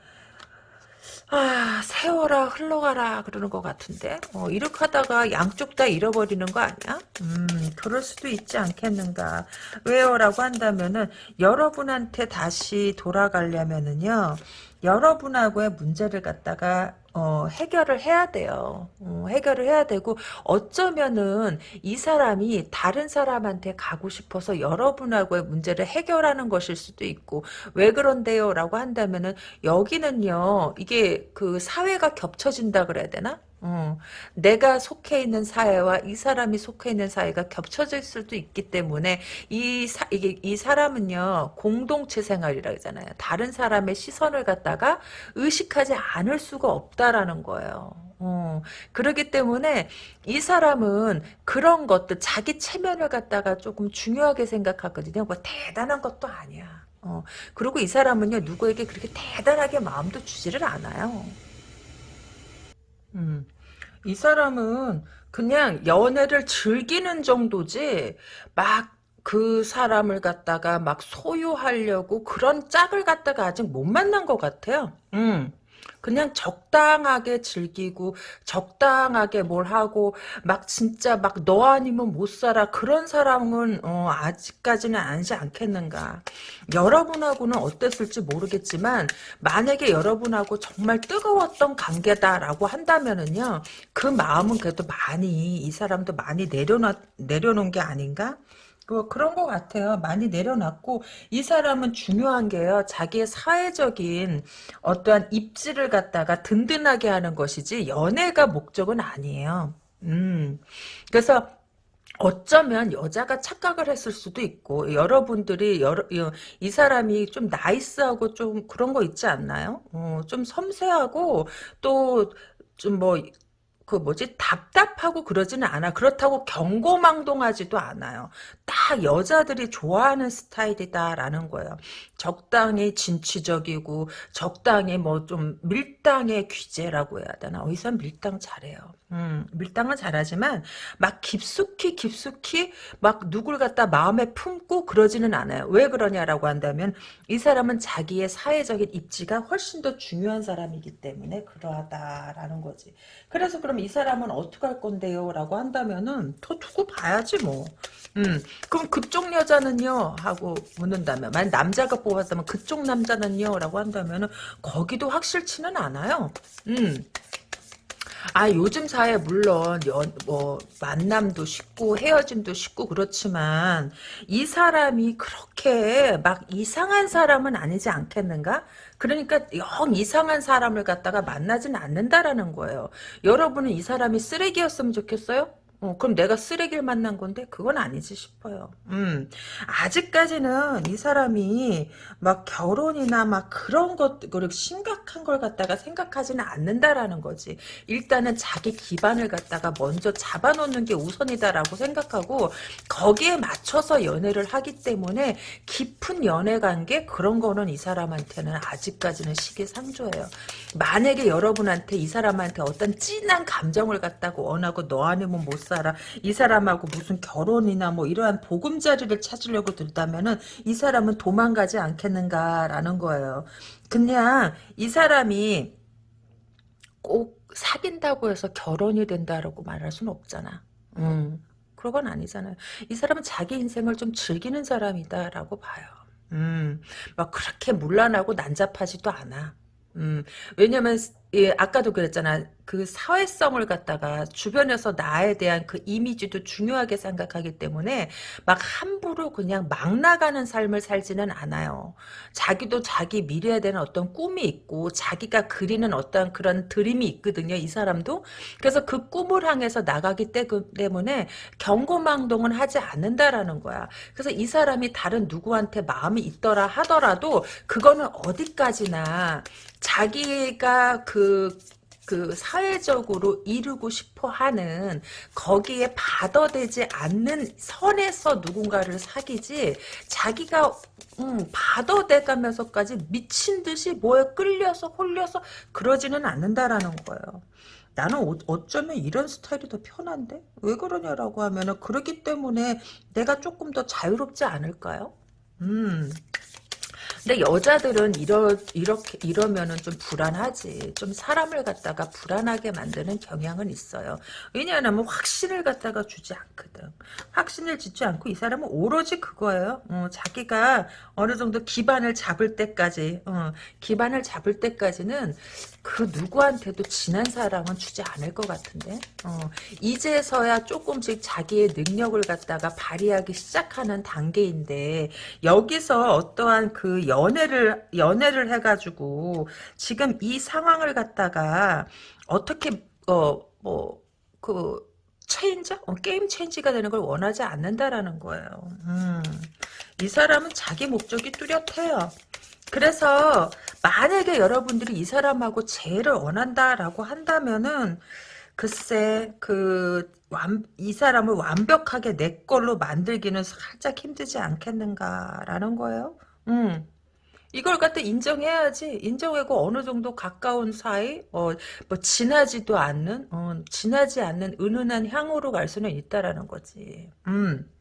아, 세월아 흘러가라 그러는 것 같은데 어, 이렇게 하다가 양쪽 다 잃어버리는 거 아니야? 음, 그럴 수도 있지 않겠는가 왜요? 라고 한다면은 여러분한테 다시 돌아가려면은요 여러분하고의 문제를 갖다가 어, 해결을 해야 돼요. 어, 해결을 해야 되고 어쩌면은 이 사람이 다른 사람한테 가고 싶어서 여러분하고의 문제를 해결하는 것일 수도 있고 왜 그런데요? 라고 한다면은 여기는요. 이게 그 사회가 겹쳐진다 그래야 되나? 어, 내가 속해 있는 사회와 이 사람이 속해 있는 사회가 겹쳐질 수도 있기 때문에 이 사, 이게 이 사람은요 공동체 생활이라 하잖아요. 다른 사람의 시선을 갖다가 의식하지 않을 수가 없다라는 거예요. 어, 그러기 때문에 이 사람은 그런 것들 자기 체면을 갖다가 조금 중요하게 생각하거든요. 뭐 대단한 것도 아니야. 어, 그리고 이 사람은요 누구에게 그렇게 대단하게 마음도 주지를 않아요. 음. 이 사람은 그냥 연애를 즐기는 정도지 막 그 사람을 갖다가 막 소유하려고 그런 짝을 갖다가 아직 못 만난 것 같아요. 음. 그냥 적당하게 즐기고 적당하게 뭘 하고 막 진짜 막 너 아니면 못 살아. 그런 사람은 어, 아직까지는 아니지 않겠는가. 여러분하고는 어땠을지 모르겠지만 만약에 여러분하고 정말 뜨거웠던 관계다라고 한다면은요 그 마음은 그래도 많이 이 사람도 많이 내려놔 내려놓은 게 아닌가 뭐 그런 것 같아요. 많이 내려놨고 이 사람은 중요한 게요. 자기의 사회적인 어떠한 입지를 갖다가 든든하게 하는 것이지 연애가 목적은 아니에요. 음. 그래서 어쩌면 여자가 착각을 했을 수도 있고 여러분들이 여러, 이 사람이 좀 나이스하고 좀 그런 거 있지 않나요? 어, 좀 섬세하고 또 좀뭐 그 뭐지? 답답하고 그러지는 않아. 그렇다고 경고망동하지도 않아요. 딱 여자들이 좋아하는 스타일이다라는 거예요. 적당히 진취적이고 적당히 뭐 좀 밀당의 귀재라고 해야 되나? 어디서 밀당 잘해요 음, 밀당은 잘하지만 막 깊숙이 깊숙이 막 누굴 갖다 마음에 품고 그러지는 않아요 왜 그러냐라고 한다면 이 사람은 자기의 사회적인 입지가 훨씬 더 중요한 사람이기 때문에 그러하다라는 거지 그래서 그럼 이 사람은 어떻게 할 건데요? 라고 한다면은 더 두고 봐야지 뭐. 음, 그럼 그쪽 여자는요? 하고 묻는다면 만약 남자가 뽑았다면 그쪽 남자는요? 라고 한다면은 거기도 확실치는 않아요. 음. 아 요즘 사회 물론 연, 뭐 만남도 쉽고 헤어짐도 쉽고 그렇지만 이 사람이 그렇게 막 이상한 사람은 아니지 않겠는가? 그러니까 영 이상한 사람을 갖다가 만나지는 않는다라는 거예요. 여러분은 이 사람이 쓰레기였으면 좋겠어요? 어, 그럼 내가 쓰레기를 만난 건데 그건 아니지 싶어요. 음, 아직까지는 이 사람이 막 결혼이나 막 그런 것 그리 심각한 걸 갖다가 생각하지는 않는다라는 거지. 일단은 자기 기반을 갖다가 먼저 잡아놓는 게 우선이다라고 생각하고 거기에 맞춰서 연애를 하기 때문에 깊은 연애 관계 그런 거는 이 사람한테는 아직까지는 시기상조예요. 만약에 여러분한테 이 사람한테 어떤 진한 감정을 갖다가 원하고 너 아니면 못 살아. 이 사람하고 무슨 결혼이나 뭐 이러한 보금자리를 찾으려고 들다면은 이 사람은 도망가지 않겠는가라는 거예요. 그냥 이 사람이 꼭 사귄다고 해서 결혼이 된다라고 말할 수는 없잖아. 음, 그런 건 아니잖아요. 이 사람은 자기 인생을 좀 즐기는 사람이다라고 봐요. 음, 막 그렇게 문란하고 난잡하지도 않아. 음, 왜냐면 예, 아까도 그랬잖아. 그 사회성을 갖다가 주변에서 나에 대한 그 이미지도 중요하게 생각하기 때문에 막 함부로 그냥 막 나가는 삶을 살지는 않아요. 자기도 자기 미래에 대한 어떤 꿈이 있고 자기가 그리는 어떤 그런 드림이 있거든요. 이 사람도. 그래서 그 꿈을 향해서 나가기 때문에 경고망동은 하지 않는다라는 거야. 그래서 이 사람이 다른 누구한테 마음이 있더라 하더라도 그거는 어디까지나 자기가 그, 그 사회적으로 이루고 싶어 하는 거기에 받아되지 않는 선에서 누군가를 사귀지 자기가 음, 받아대가면서까지 미친 듯이 뭐에 끌려서 홀려서 그러지는 않는다라는 거예요. 나는 어, 어쩌면 이런 스타일이 더 편한데? 왜 그러냐라고 하면은 그러기 때문에 내가 조금 더 자유롭지 않을까요? 음. 근데 여자들은 이러, 이렇게, 이러면은 좀 불안하지. 좀 사람을 갖다가 불안하게 만드는 경향은 있어요. 왜냐하면 확신을 갖다가 주지 않거든. 확신을 짓지 않고 이 사람은 오로지 그거예요. 어, 자기가 어느 정도 기반을 잡을 때까지, 어, 기반을 잡을 때까지는 그 누구한테도 지난 사랑은 주지 않을 것 같은데. 어, 이제서야 조금씩 자기의 능력을 갖다가 발휘하기 시작하는 단계인데, 여기서 어떠한 그 연애를 연애를 해가지고 지금 이 상황을 갖다가 어떻게 어뭐그 체인저 어, 게임 체인지가 되는 걸 원하지 않는다라는 거예요. 음, 이 사람은 자기 목적이 뚜렷해요. 그래서 만약에 여러분들이 이 사람하고 재회를 원한다라고 한다면은 글쎄 그 이 사람을 완벽하게 내 걸로 만들기는 살짝 힘들지 않겠는가라는 거예요. 음. 이걸 갖다 인정해야지. 인정하고 어느 정도 가까운 사이, 어, 뭐, 진하지도 않는, 어, 진하지 않는 은은한 향으로 갈 수는 있다라는 거지. 음.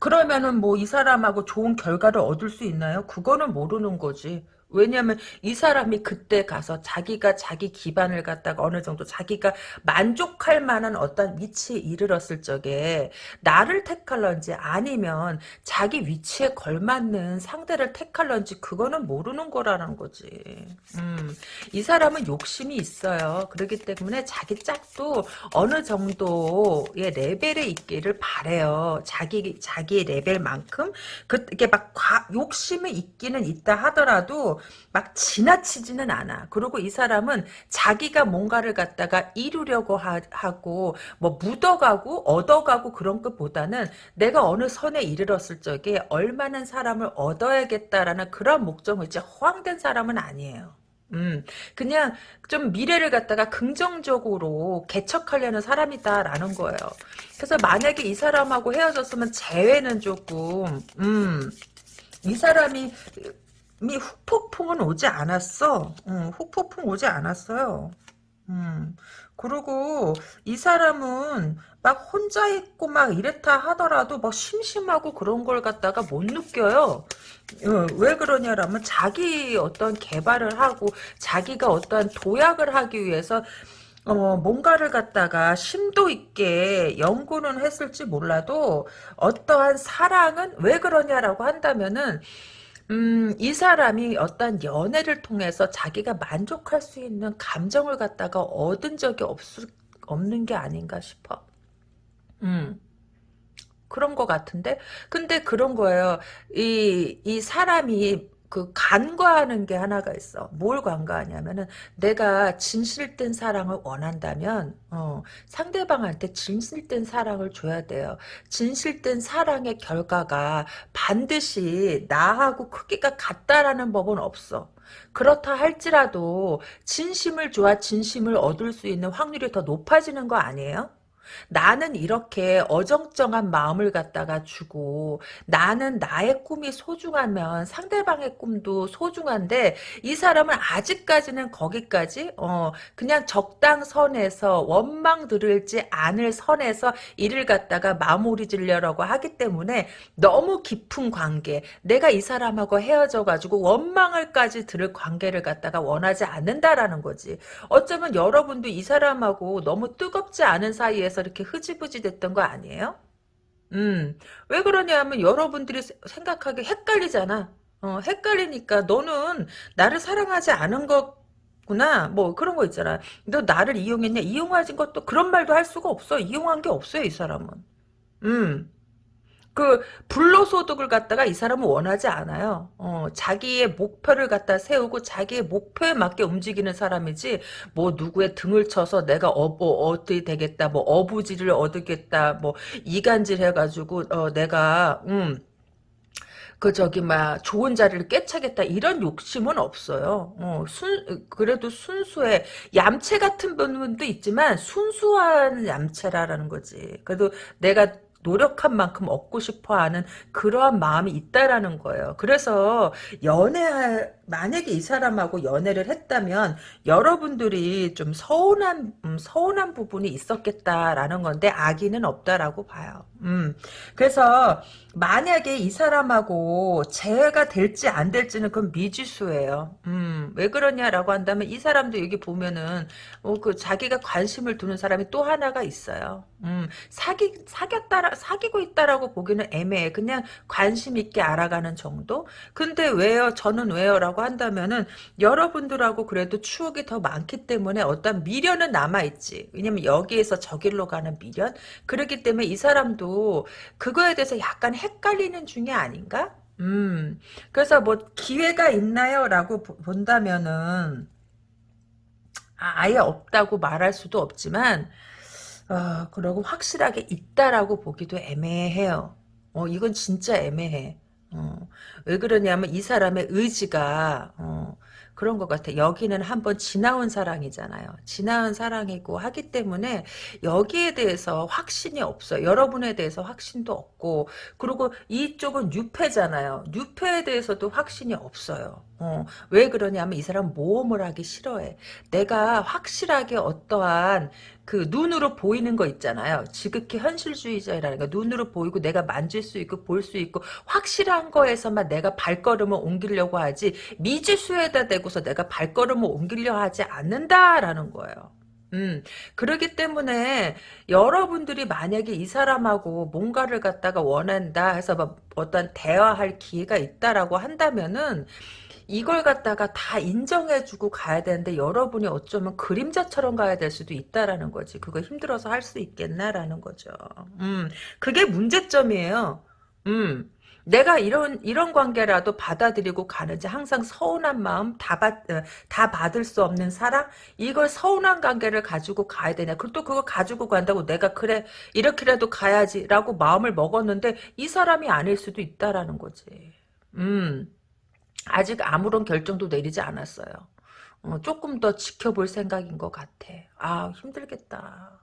그러면은 뭐 이 사람하고 좋은 결과를 얻을 수 있나요? 그거는 모르는 거지. 왜냐하면 이 사람이 그때 가서 자기가 자기 기반을 갖다가 어느 정도 자기가 만족할 만한 어떤 위치에 이르렀을 적에 나를 택할런지 아니면 자기 위치에 걸맞는 상대를 택할런지 그거는 모르는 거라는 거지. 음, 이 사람은 욕심이 있어요. 그렇기 때문에 자기 짝도 어느 정도의 레벨에 있기를 바래요. 자기 자기의 레벨만큼 그 이게 막 과, 욕심이 있기는 있다 하더라도 막 지나치지는 않아. 그리고 이 사람은 자기가 뭔가를 갖다가 이루려고 하, 고뭐 묻어가고 얻어가고 그런 것보다는 내가 어느 선에 이르렀을 적에 얼마나 사람을 얻어야겠다라는 그런 목적을 이제 허황된 사람은 아니에요. 음, 그냥 좀 미래를 갖다가 긍정적으로 개척하려는 사람이다라는 거예요. 그래서 만약에 이 사람하고 헤어졌으면 재회는 조금, 음, 이 사람이 이 후폭풍은 오지 않았어. 응, 후폭풍 오지 않았어요. 음. 그리고 이 사람은 막 혼자 있고 막 이랬다 하더라도 막 심심하고 그런 걸 갖다가 못 느껴요. 어, 왜 그러냐라면 자기 어떤 개발을 하고 자기가 어떤 도약을 하기 위해서 어, 뭔가를 갖다가 심도 있게 연구는 했을지 몰라도 어떠한 사랑은 왜 그러냐라고 한다면은 음, 이 사람이 어떤 연애를 통해서 자기가 만족할 수 있는 감정을 갖다가 얻은 적이 없, 없는 게 아닌가 싶어. 음. 그런 것 같은데? 근데 그런 거예요. 이, 이 사람이 그 간과하는 게 하나가 있어. 뭘 간과하냐면은 내가 진실된 사랑을 원한다면 어, 상대방한테 진실된 사랑을 줘야 돼요. 진실된 사랑의 결과가 반드시 나하고 크기가 같다라는 법은 없어. 그렇다 할지라도 진심을 좋아 진심을 얻을 수 있는 확률이 더 높아지는 거 아니에요? 나는 이렇게 어정쩡한 마음을 갖다가 주고 나는 나의 꿈이 소중하면 상대방의 꿈도 소중한데 이 사람은 아직까지는 거기까지 어 그냥 적당선에서 원망 들을지 않을 선에서 일을 갖다가 마무리 지려고 하기 때문에 너무 깊은 관계 내가 이 사람하고 헤어져 가지고 원망을까지 들을 관계를 갖다가 원하지 않는다라는 거지. 어쩌면 여러분도 이 사람하고 너무 뜨겁지 않은 사이에서 이렇게 흐지부지 됐던 거 아니에요? 음, 왜 그러냐면 여러분들이 생각하기 헷갈리잖아. 어, 헷갈리니까 너는 나를 사랑하지 않은 거구나. 뭐 그런 거 있잖아. 너 나를 이용했냐? 이용하진 것도 그런 말도 할 수가 없어. 이용한 게 없어요, 이 사람은. 음. 그 불로 소득을 갖다가 이 사람은 원하지 않아요. 어, 자기의 목표를 갖다 세우고 자기의 목표에 맞게 움직이는 사람이지 뭐 누구의 등을 쳐서 내가 어, 뭐 어떻게 되겠다 뭐 어부지를 얻겠다 뭐 이간질 해가지고 어, 내가 음, 그 저기 막 좋은 자리를 꿰차겠다 이런 욕심은 없어요. 어, 순 그래도 순수해 얌체 같은 분도 있지만 순수한 얌체라라는 거지. 그래도 내가 노력한 만큼 얻고 싶어 하는 그러한 마음이 있다라는 거예요. 그래서 연애 만약에 이 사람하고 연애를 했다면 여러분들이 좀 서운한 음, 서운한 부분이 있었겠다라는 건데 악의는 없다라고 봐요. 음. 그래서 만약에 이 사람하고 재회가 될지 안 될지는 그건 미지수예요. 음. 왜 그러냐라고 한다면 이 사람도 여기 보면은 어, 그 자기가 관심을 두는 사람이 또 하나가 있어요. 음. 사기 사겼다 사귀고 있다라고 보기는 애매해. 그냥 관심 있게 알아가는 정도. 근데 왜요? 저는 왜요라고 라고 한다면은 여러분들하고 그래도 추억이 더 많기 때문에 어떤 미련은 남아있지. 왜냐면 여기에서 저길로 가는 미련? 그렇기 때문에 이 사람도 그거에 대해서 약간 헷갈리는 중에 아닌가? 음. 그래서 뭐 기회가 있나요? 라고 본다면은 아, 아예 없다고 말할 수도 없지만 어, 그러고 확실하게 있다라고 보기도 애매해요. 어, 이건 진짜 애매해. 어, 왜 그러냐면 이 사람의 의지가 어, 그런 것 같아. 여기는 한번 지나온 사랑이잖아요. 지나온 사랑이고 하기 때문에 여기에 대해서 확신이 없어요. 여러분에 대해서 확신도 없고 그리고 이쪽은 뉴페잖아요. 뉴페에 대해서도 확신이 없어요. 어, 왜 그러냐면 이 사람 모험을 하기 싫어해. 내가 확실하게 어떠한 그 눈으로 보이는 거 있잖아요. 지극히 현실주의자라는 거 눈으로 보이고 내가 만질 수 있고 볼 수 있고 확실한 거에서만 내가 발걸음을 옮기려고 하지 미지수에다 대고서 내가 발걸음을 옮기려 하지 않는다라는 거예요. 음, 그러기 때문에 여러분들이 만약에 이 사람하고 뭔가를 갖다가 원한다 해서 뭐 어떤 대화할 기회가 있다라고 한다면은 이걸 갖다가 다 인정해주고 가야 되는데 여러분이 어쩌면 그림자처럼 가야 될 수도 있다라는 거지. 그거 힘들어서 할 수 있겠나라는 거죠. 음, 그게 문제점이에요. 음. 내가 이런 이런 관계라도 받아들이고 가는지 항상 서운한 마음 다 받, 어, 다 받을 수 없는 사랑 이걸 서운한 관계를 가지고 가야 되냐 그리고 또 그거 가지고 간다고 내가 그래 이렇게라도 가야지라고 마음을 먹었는데 이 사람이 아닐 수도 있다라는 거지 음 아직 아무런 결정도 내리지 않았어요. 어, 조금 더 지켜볼 생각인 것 같아. 아 힘들겠다.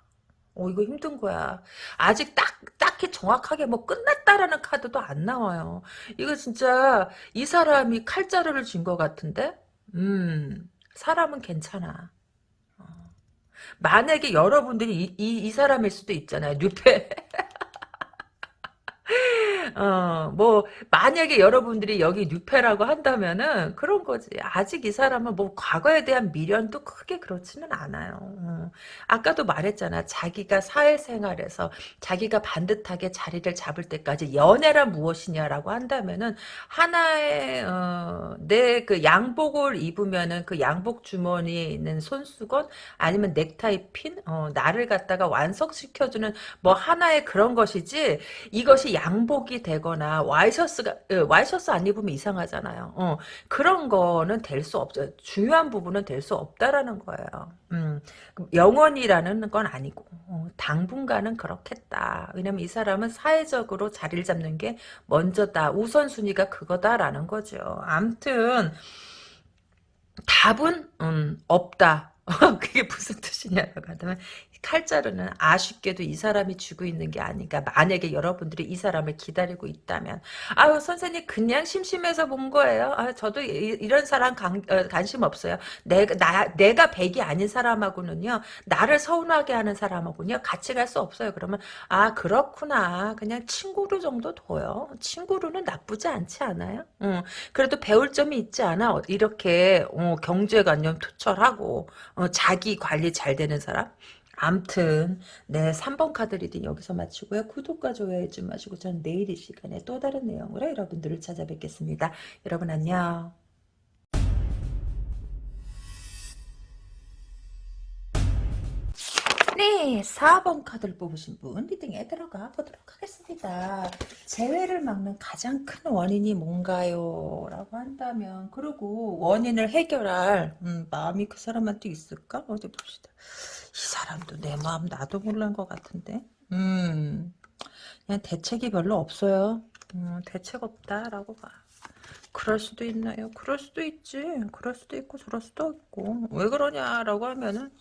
어 이거 힘든 거야. 아직 딱 딱히 정확하게 뭐 끝났다라는 카드도 안 나와요. 이거 진짜 이 사람이 칼자루를 쥔 것 같은데. 음 사람은 괜찮아. 어. 만약에 여러분들이 이, 이, 이 사람일 수도 있잖아요. 뉴페. 어, 뭐, 만약에 여러분들이 여기 뉴페라고 한다면은 그런 거지. 아직 이 사람은 뭐 과거에 대한 미련도 크게 그렇지는 않아요. 어. 아까도 말했잖아. 자기가 사회생활에서 자기가 반듯하게 자리를 잡을 때까지 연애란 무엇이냐라고 한다면은 하나의, 어, 내그 양복을 입으면은 그 양복 주머니에 있는 손수건 아니면 넥타이 핀, 어, 나를 갖다가 완성시켜주는 뭐 하나의 그런 것이지 이것이 양복이 되거나 와이셔츠가 예, 와이셔츠 안 입으면 이상하잖아요. 어, 그런 거는 될 수 없죠. 중요한 부분은 될 수 없다라는 거예요. 음, 영원이라는 건 아니고 어, 당분간은 그렇겠다. 왜냐면 이 사람은 사회적으로 자리를 잡는 게 먼저다. 우선순위가 그거다라는 거죠. 암튼 답은 음, 없다. 그게 무슨 뜻이냐고 하면 칼자루는 아쉽게도 이 사람이 쥐고 있는 게 아닌가. 만약에 여러분들이 이 사람을 기다리고 있다면 아유 선생님 그냥 심심해서 본 거예요. 아 저도 이, 런 사람 관, 어, 관심 없어요. 내가 나 내가 백이 아닌 사람하고는요. 나를 서운하게 하는 사람하고는요. 같이 갈 수 없어요. 그러면 아 그렇구나. 그냥 친구로 정도 둬요. 친구로는 나쁘지 않지 않아요? 응. 그래도 배울 점이 있지 않아? 이렇게 어, 경제관념 투철하고 어, 자기 관리 잘 되는 사람? 암튼 네 3번 카드 reading 여기서 마치고요. 구독과 좋아요 잊지 마시고 전 내일 이 시간에 또 다른 내용으로 여러분들을 찾아뵙겠습니다. 여러분 안녕. 네, 4번 카드를 뽑으신 분 reading에 들어가 보도록 하겠습니다. 재회를 막는 가장 큰 원인이 뭔가요? 라고 한다면 그리고 원인을 해결할 음, 마음이 그 사람한테 있을까? 어디 봅시다. 이 사람도 내 마음 나도 모르는 것 같은데 음, 그냥 대책이 별로 없어요. 음, 대책 없다라고 봐. 그럴 수도 있나요? 그럴 수도 있지. 그럴 수도 있고 저럴 수도 있고 왜 그러냐라고 하면은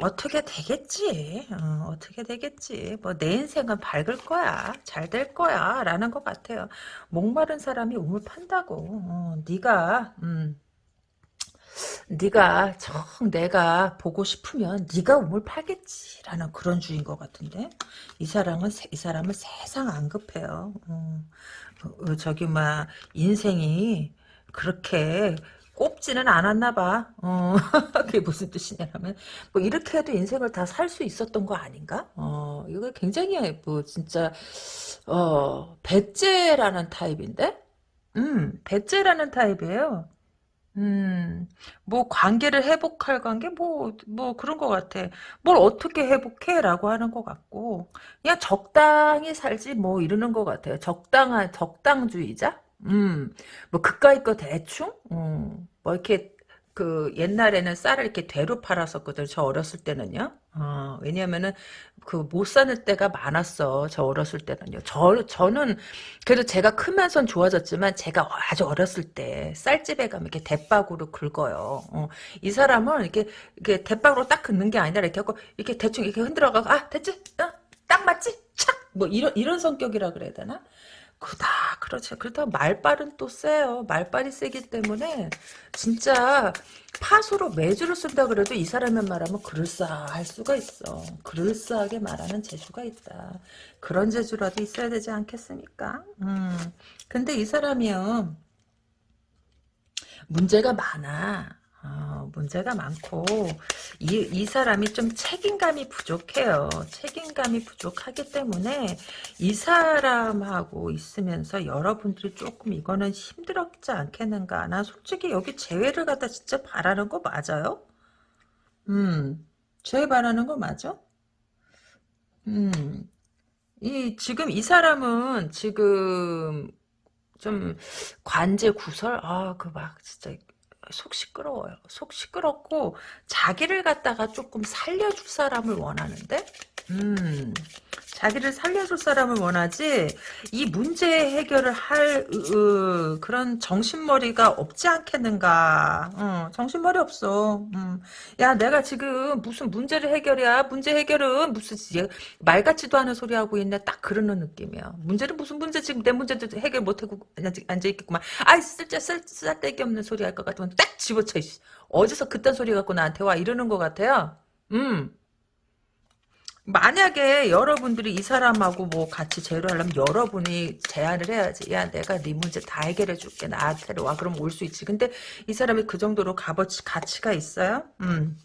어떻게 되겠지. 어, 떻게 되겠지. 뭐 내 인생은 밝을 거야. 잘 될 거야. 라는 것 같아요. 목마른 사람이 우물 판다고. 어, 네가 음, 네가 정 내가 보고 싶으면 네가 우물 팔겠지라는 그런 주인 것 같은데 이 사람은 이 사람은 세상 안 급해요. 어, 어, 저기 막 인생이 그렇게 꼽지는 않았나 봐. 어, 그게 무슨 뜻이냐면, 뭐, 이렇게 해도 인생을 다 살 수 있었던 거 아닌가? 어, 이거 굉장히, 뭐, 진짜, 어, 배째라는 타입인데? 음, 배째라는 타입이에요. 음, 뭐, 관계를 회복할 관계? 뭐, 뭐, 그런 것 같아. 뭘 어떻게 회복해? 라고 하는 것 같고, 그냥 적당히 살지, 뭐, 이러는 것 같아요. 적당한, 적당주의자? 음, 뭐 그까이 거 대충? 음, 뭐 이렇게 그 옛날에는 쌀을 이렇게 대로 팔았었거든. 저 어렸을 때는요. 어, 왜냐면은 그 못 사는 때가 많았어. 저 어렸을 때는요. 저 저는 그래도 제가 크면선 좋아졌지만 제가 아주 어렸을 때 쌀집에 가면 이렇게 대박으로 긁어요. 어, 이 사람은 이렇게 이렇게 대박으로 딱 긁는 게 아니라 이렇게 하고 이렇게 대충 이렇게 흔들어가고 아 됐지? 어, 딱 맞지? 착! 뭐 이런 이런 성격이라 그래야 되나? 그다 그렇죠. 그렇다고 말빨은 또 세요. 말빨이 세기 때문에 진짜 파수로 매주를 쓴다 그래도 이 사람의 말하면 그럴싸할 수가 있어. 그럴싸하게 말하는 재주가 있다. 그런 재주라도 있어야 되지 않겠습니까? 음. 근데 이 사람이요. 문제가 많아. 어, 문제가 많고 이, 이 사람이 좀 책임감이 부족해요. 책임감이 부족하기 때문에 이 사람하고 있으면서 여러분들이 조금 이거는 힘들었지 않겠는가. 나 솔직히 여기 재회를 갖다 진짜 바라는 거 맞아요? 음, 재회 바라는 거 맞아? 음, 이 지금 이 사람은 지금 좀 관제 구설 아 그 막 진짜 속 시끄러워요. 속 시끄럽고 자기를 갖다가 조금 살려줄 사람을 원하는데? 음, 자기를 살려줄 사람을 원하지 이 문제 해결을 할 으, 그런 정신머리가 없지 않겠는가? 어, 정신머리 없어. 음. 야 내가 지금 무슨 문제를 해결이야? 문제 해결은 무슨 말 같지도 않은 소리 하고 있네. 딱 그러는 느낌이야. 문제는 무슨 문제 지금 내 문제도 해결 못하고 앉아있겠구만. 아이 쓸데 쓸데기 없는 소리 할 것 같으면 딱 집어쳐 어디서 그딴 소리 갖고 나한테 와 이러는 것 같아요 음 만약에 여러분들이 이 사람하고 뭐 같이 재료하려면 여러분이 제안을 해야지. 야, 내가 네 문제 다 해결해 줄게. 나한테 와. 그럼 올 수 있지. 근데 이 사람이 그 정도로 값어치, 가치가 있어요? 음.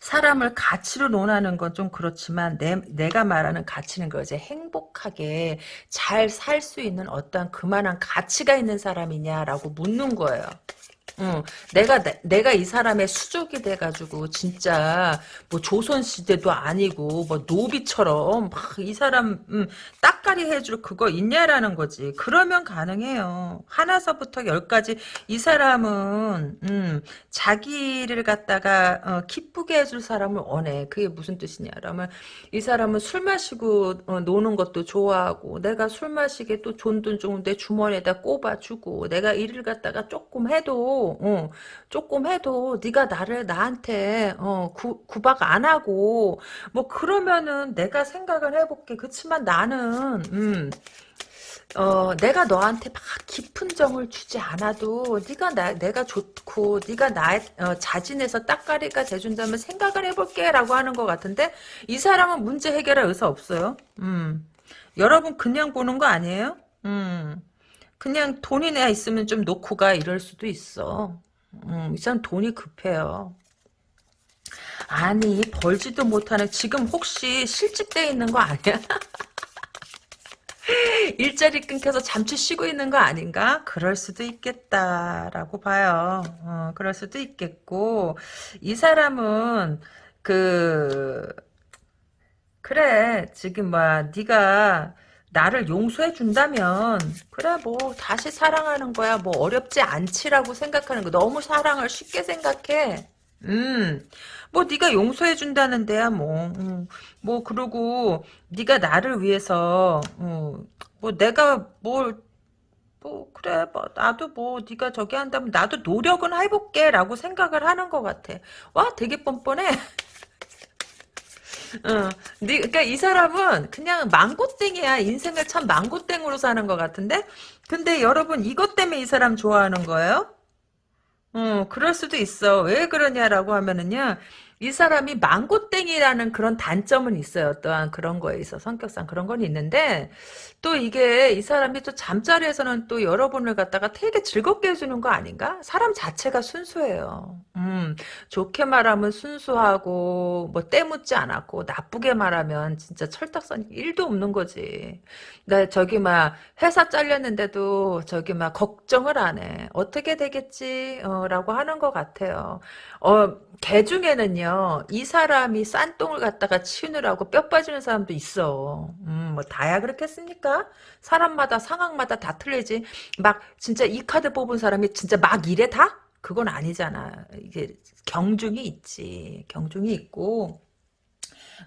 사람을 가치로 논하는 건 좀 그렇지만 내, 내가 말하는 가치는 거지 행복하게 잘 살 수 있는 어떠한 그만한 가치가 있는 사람이냐라고 묻는 거예요. 응, 내가 내, 가 이 사람의 수족이 돼가지고 진짜 뭐 조선 시대도 아니고 뭐 노비처럼 막 이 사람 음, 딱가리 해줄 그거 있냐라는 거지. 그러면 가능해요. 하나서부터 열까지 이 사람은 음, 자기를 갖다가 어, 기쁘게 해줄 사람을 원해. 그게 무슨 뜻이냐? 그러면 이 사람은 술 마시고 어, 노는 것도 좋아하고 내가 술 마시게 또 존돈 좋은데 주머니에다 꼽아주고 내가 일을 갖다가 조금 해도 어, 조금 해도 네가 나를 나한테 어, 구, 구박 안 하고 뭐 그러면은 내가 생각을 해볼게. 그렇지만 나는 음, 어, 내가 너한테 막 깊은 정을 주지 않아도 네가 나 내가 좋고 네가 나 어, 자진해서 딱가리가 돼준다면 생각을 해볼게 라고 하는 것 같은데 이 사람은 문제 해결할 의사 없어요. 음, 여러분 그냥 보는 거 아니에요? 음, 그냥 돈이 내야 있으면 좀 놓고 가 이럴 수도 있어. 음, 이 사람 돈이 급해요. 아니 벌지도 못하는 지금 혹시 실직돼 있는 거 아니야? 일자리 끊겨서 잠시 쉬고 있는 거 아닌가? 그럴 수도 있겠다라고 봐요. 어, 그럴 수도 있겠고 이 사람은 그 그래 지금 뭐 네가 나를 용서해 준다면 그래 뭐 다시 사랑하는 거야 뭐 어렵지 않지라고 생각하는 거. 너무 사랑을 쉽게 생각해. 음, 뭐 네가 용서해 준다는 데야 뭐, 음, 뭐 그러고 네가 나를 위해서, 어, 뭐 내가 뭘, 뭐 그래, 뭐 나도 뭐 네가 저기 한다면 나도 노력은 해볼게 라고 생각을 하는 것 같아. 와, 되게 뻔뻔해. 어, 네, 그러니까 이 사람은 그냥 망고땡이야. 인생을 참 망고땡으로 사는 것 같은데. 근데 여러분 이것 때문에 이 사람 좋아하는 거예요? 어, 그럴 수도 있어. 왜 그러냐라고 하면은요, 이 사람이 망고땡이라는 그런 단점은 있어요. 또한 그런 거에 있어. 성격상 그런 건 있는데, 또 이게 이 사람이 또 잠자리에서는 또 여러분을 갖다가 되게 즐겁게 해주는 거 아닌가? 사람 자체가 순수해요. 음, 좋게 말하면 순수하고, 뭐, 때묻지 않았고, 나쁘게 말하면 진짜 철딱선이 1도 없는 거지. 나 저기 막, 회사 잘렸는데도 저기 막, 걱정을 안 해. 어떻게 되겠지? 어, 라고 하는 것 같아요. 어, 개 중에는요, 이 사람이 싼 똥을 갖다가 치우느라고 뼈 빠지는 사람도 있어. 음, 뭐, 다야 그렇겠습니까? 사람마다, 상황마다 다 틀리지. 막, 진짜 이 카드 뽑은 사람이 진짜 막 이래 다? 그건 아니잖아. 이게 경중이 있지. 경중이 있고.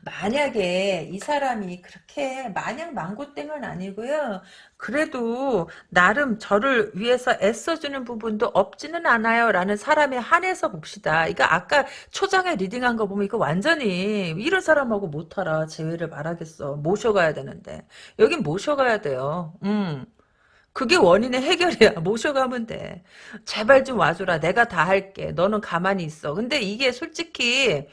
만약에 이 사람이 그렇게 마냥 망고땡은 아니고요. 그래도 나름 저를 위해서 애써주는 부분도 없지는 않아요. 라는 사람에 한해서 봅시다. 이거 아까 초장에 리딩한 거 보면 이거 완전히 이런 사람하고 못하라. 제외를 말하겠어. 모셔가야 되는데. 여긴 모셔가야 돼요. 음. 그게 원인의 해결이야. 모셔가면 돼. 제발 좀 와줘라. 내가 다 할게. 너는 가만히 있어. 근데 이게 솔직히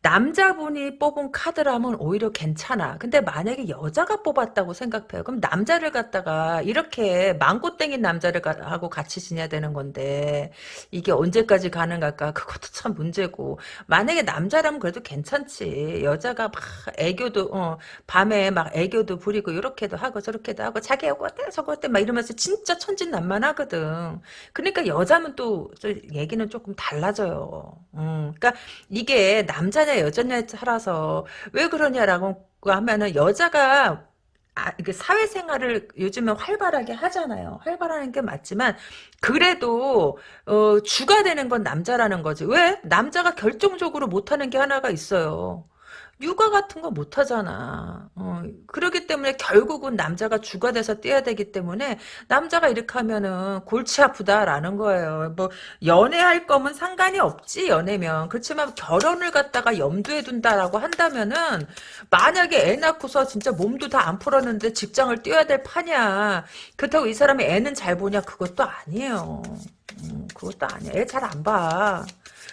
남자분이 뽑은 카드라면 오히려 괜찮아. 근데 만약에 여자가 뽑았다고 생각해요. 그럼 남자를 갖다가 이렇게 망고 땡인 남자를 가, 하고 같이 지내야 되는 건데 이게 언제까지 가능할까? 그것도 참 문제고. 만약에 남자라면 그래도 괜찮지. 여자가 막 애교도 어, 밤에 막 애교도 부리고 이렇게도 하고 저렇게도 하고 자기 하고 어때 저거 어때 막 이러면서 진짜 천진난만하거든. 그러니까 여자면 또 얘기는 조금 달라져요. 음, 그러니까 이게 남자 남자냐 여자냐에 따라서 왜 그러냐라고 하면은 여자가 아, 사회생활을 요즘은 활발하게 하잖아요. 활발하는 게 맞지만 그래도 어, 주가 되는 건 남자라는 거지. 왜? 남자가 결정적으로 못하는 게 하나가 있어요. 육아 같은 거 못하잖아. 어, 그러기 때문에 결국은 남자가 주가 돼서 뛰어야 되기 때문에 남자가 이렇게 하면은 골치 아프다라는 거예요. 뭐 연애할 거면 상관이 없지 연애면. 그렇지만 결혼을 갖다가 염두에 둔다라고 한다면은 만약에 애 낳고서 진짜 몸도 다 안 풀었는데 직장을 뛰어야 될 판이야. 그렇다고 이 사람이 애는 잘 보냐 그것도 아니에요. 음, 그것도 아니야. 애 잘 안 봐.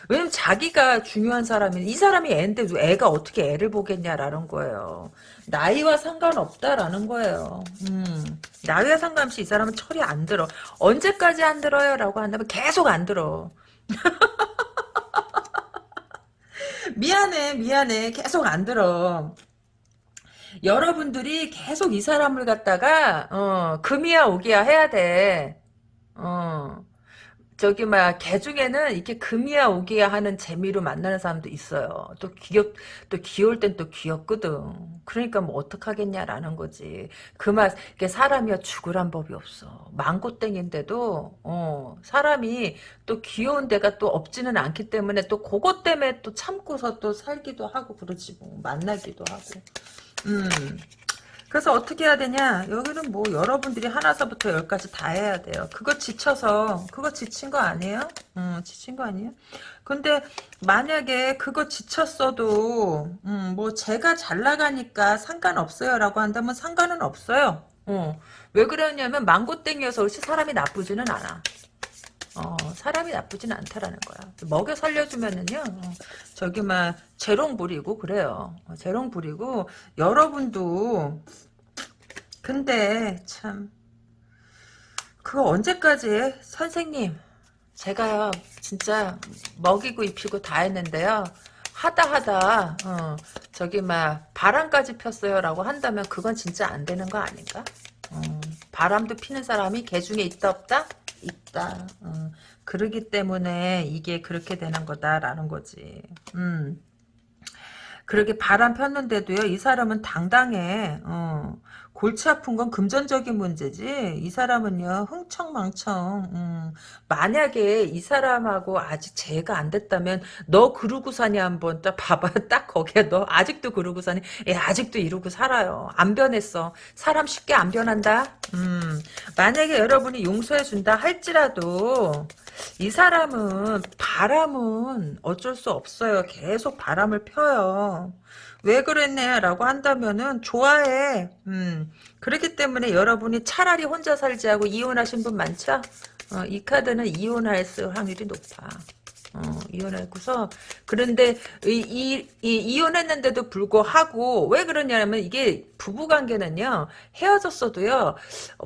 왜냐면 자기가 중요한 사람이 이 사람이 애인데 애가 어떻게 애를 보겠냐라는 거예요. 나이와 상관없다라는 거예요. 음, 나이와 상관없이 이 사람은 철이 안 들어. 언제까지 안 들어요? 라고 한다면 계속 안 들어. 미안해 미안해 계속 안 들어. 여러분들이 계속 이 사람을 갖다가 어, 금이야 오기야 해야 돼. 어. 저기 막개 중에는 이렇게 금이야 오기야 하는 재미로 만나는 사람도 있어요. 또 귀엽 또 귀여울 땐 또 귀엽거든. 그러니까 뭐 어떡하겠냐라는 거지. 그맛 이게 사람이야 죽으란 법이 없어. 망고땡인데도 어 사람이 또 귀여운 데가 또 없지는 않기 때문에 또 그것 때문에 또 참고서 또 살기도 하고 그러지 뭐 만나기도 하고. 음. 그래서 어떻게 해야 되냐? 여기는 뭐 여러분들이 하나서부터 열까지 다 해야 돼요. 그거 지쳐서 그거 지친 거 아니에요? 음, 지친 거 아니에요? 근데 만약에 그거 지쳤어도 음, 뭐 제가 잘 나가니까 상관없어요 라고 한다면 상관은 없어요. 어. 왜 그러냐면 망고땡이어서 그렇지 사람이 나쁘지는 않아. 어, 사람이 나쁘진 않다라는 거야. 먹여 살려주면은요, 어, 저기, 막, 재롱 부리고, 그래요. 어, 재롱 부리고, 여러분도, 근데, 참, 그거 언제까지 해? 선생님, 제가요, 진짜, 먹이고 입히고 다 했는데요. 하다 하다, 어, 저기, 막, 바람까지 폈어요. 라고 한다면, 그건 진짜 안 되는 거 아닌가? 어, 바람도 피는 사람이 개 중에 있다 없다? 있다. 어, 그러기 때문에 이게 그렇게 되는 거다라는 거지. 음. 그렇게 바람 폈는데도요, 이 사람은 당당해. 어. 골치 아픈 건 금전적인 문제지. 이 사람은요, 흥청망청. 음. 만약에 이 사람하고 아직 재가 안 됐다면, 너 그러고 사니 한번 딱 봐봐. 딱 거기에 너 아직도 그러고 사니? 예, 아직도 이러고 살아요. 안 변했어. 사람 쉽게 안 변한다? 음. 만약에 여러분이 용서해 준다 할지라도, 이 사람은 바람은 어쩔 수 없어요. 계속 바람을 펴요. 왜 그랬네라고 한다면은 좋아해. 음. 그렇기 때문에 여러분이 차라리 혼자 살지 하고 이혼하신 분 많죠? 어, 이 카드는 이혼할 확률이 높아. 어, 이혼하고서 그런데 이, 이, 이, 이 혼했는데도 불구하고 왜 그러냐면 이게 부부 관계는요 헤어졌어도요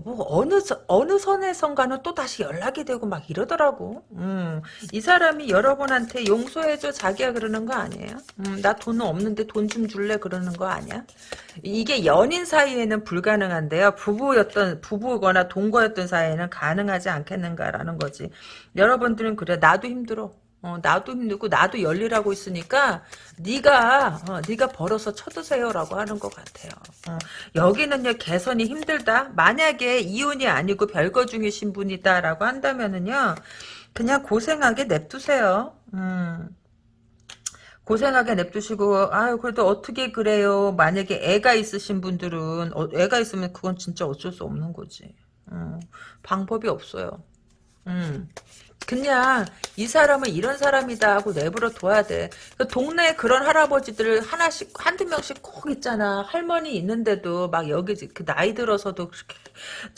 뭐 어느 어느 선에선가는 또 다시 연락이 되고 막 이러더라고. 음, 이 사람이 여러분한테 용서해줘 자기야 그러는 거 아니에요? 음, 나 돈은 없는데 돈 좀 줄래 그러는 거 아니야? 이게 연인 사이에는 불가능한데요. 부부였던 부부거나 동거였던 사이에는 가능하지 않겠는가라는 거지. 여러분들은 그래 나도 힘들어. 어, 나도 힘들고 나도 열일하고 있으니까 네가 어, 네가 벌어서 쳐드세요라고 하는 것 같아요. 어, 여기는요 개선이 힘들다. 만약에 이혼이 아니고 별거 중이신 분이다라고 한다면은요 그냥 고생하게 냅두세요. 음. 고생하게 냅두시고 아유 그래도 어떻게 그래요 만약에 애가 있으신 분들은 어, 애가 있으면 그건 진짜 어쩔 수 없는 거지 음, 방법이 없어요 음. 그냥 이 사람은 이런 사람이다 하고 내버려 둬야 돼. 그 동네에 그런 할아버지들 하나씩 한두 명씩 꼭 있잖아. 할머니 있는데도 막 여기 그 나이 들어서도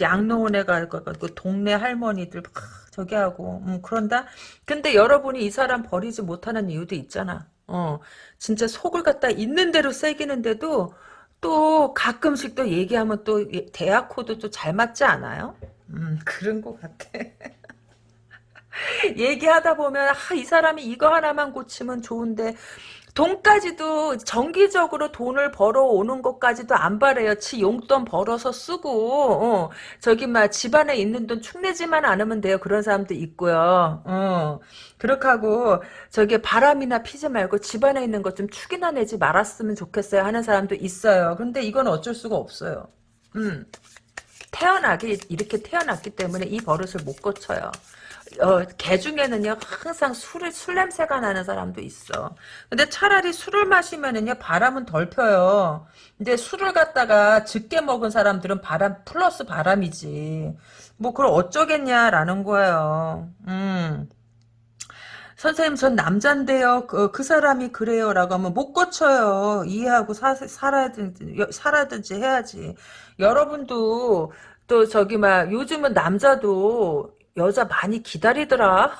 양로원에 가고 그 동네 할머니들 막 저기 하고 음, 그런다. 근데 여러분이 이 사람 버리지 못하는 이유도 있잖아. 어 진짜 속을 갖다 있는 대로 썩이는데도 또 가끔씩 또 얘기하면 또 대화 코드 또 잘 맞지 않아요? 음 그런 것 같아. 얘기하다 보면 아, 이 사람이 이거 하나만 고치면 좋은데 돈까지도 정기적으로 돈을 벌어오는 것까지도 안 바래요. 지 용돈 벌어서 쓰고 어, 저기 막 집안에 있는 돈 축내지만 않으면 돼요. 그런 사람도 있고요. 어, 그렇게 하고 저기 바람이나 피지 말고 집안에 있는 것 좀 축이나 내지 말았으면 좋겠어요 하는 사람도 있어요. 근데 이건 어쩔 수가 없어요. 음. 태어나기 이렇게 태어났기 때문에 이 버릇을 못 고쳐요. 어, 개 중에는요, 항상 술을, 술 냄새가 나는 사람도 있어. 근데 차라리 술을 마시면은요, 바람은 덜 펴요. 근데 술을 갖다가 적게 먹은 사람들은 바람, 플러스 바람이지. 뭐, 그걸 어쩌겠냐라는 거예요. 음. 선생님, 전 남잔데요. 그, 그 사람이 그래요. 라고 하면 못 고쳐요. 이해하고 사, 살아야든지, 살아든지 해야지. 여러분도, 또 저기 막 요즘은 남자도 여자 많이 기다리더라.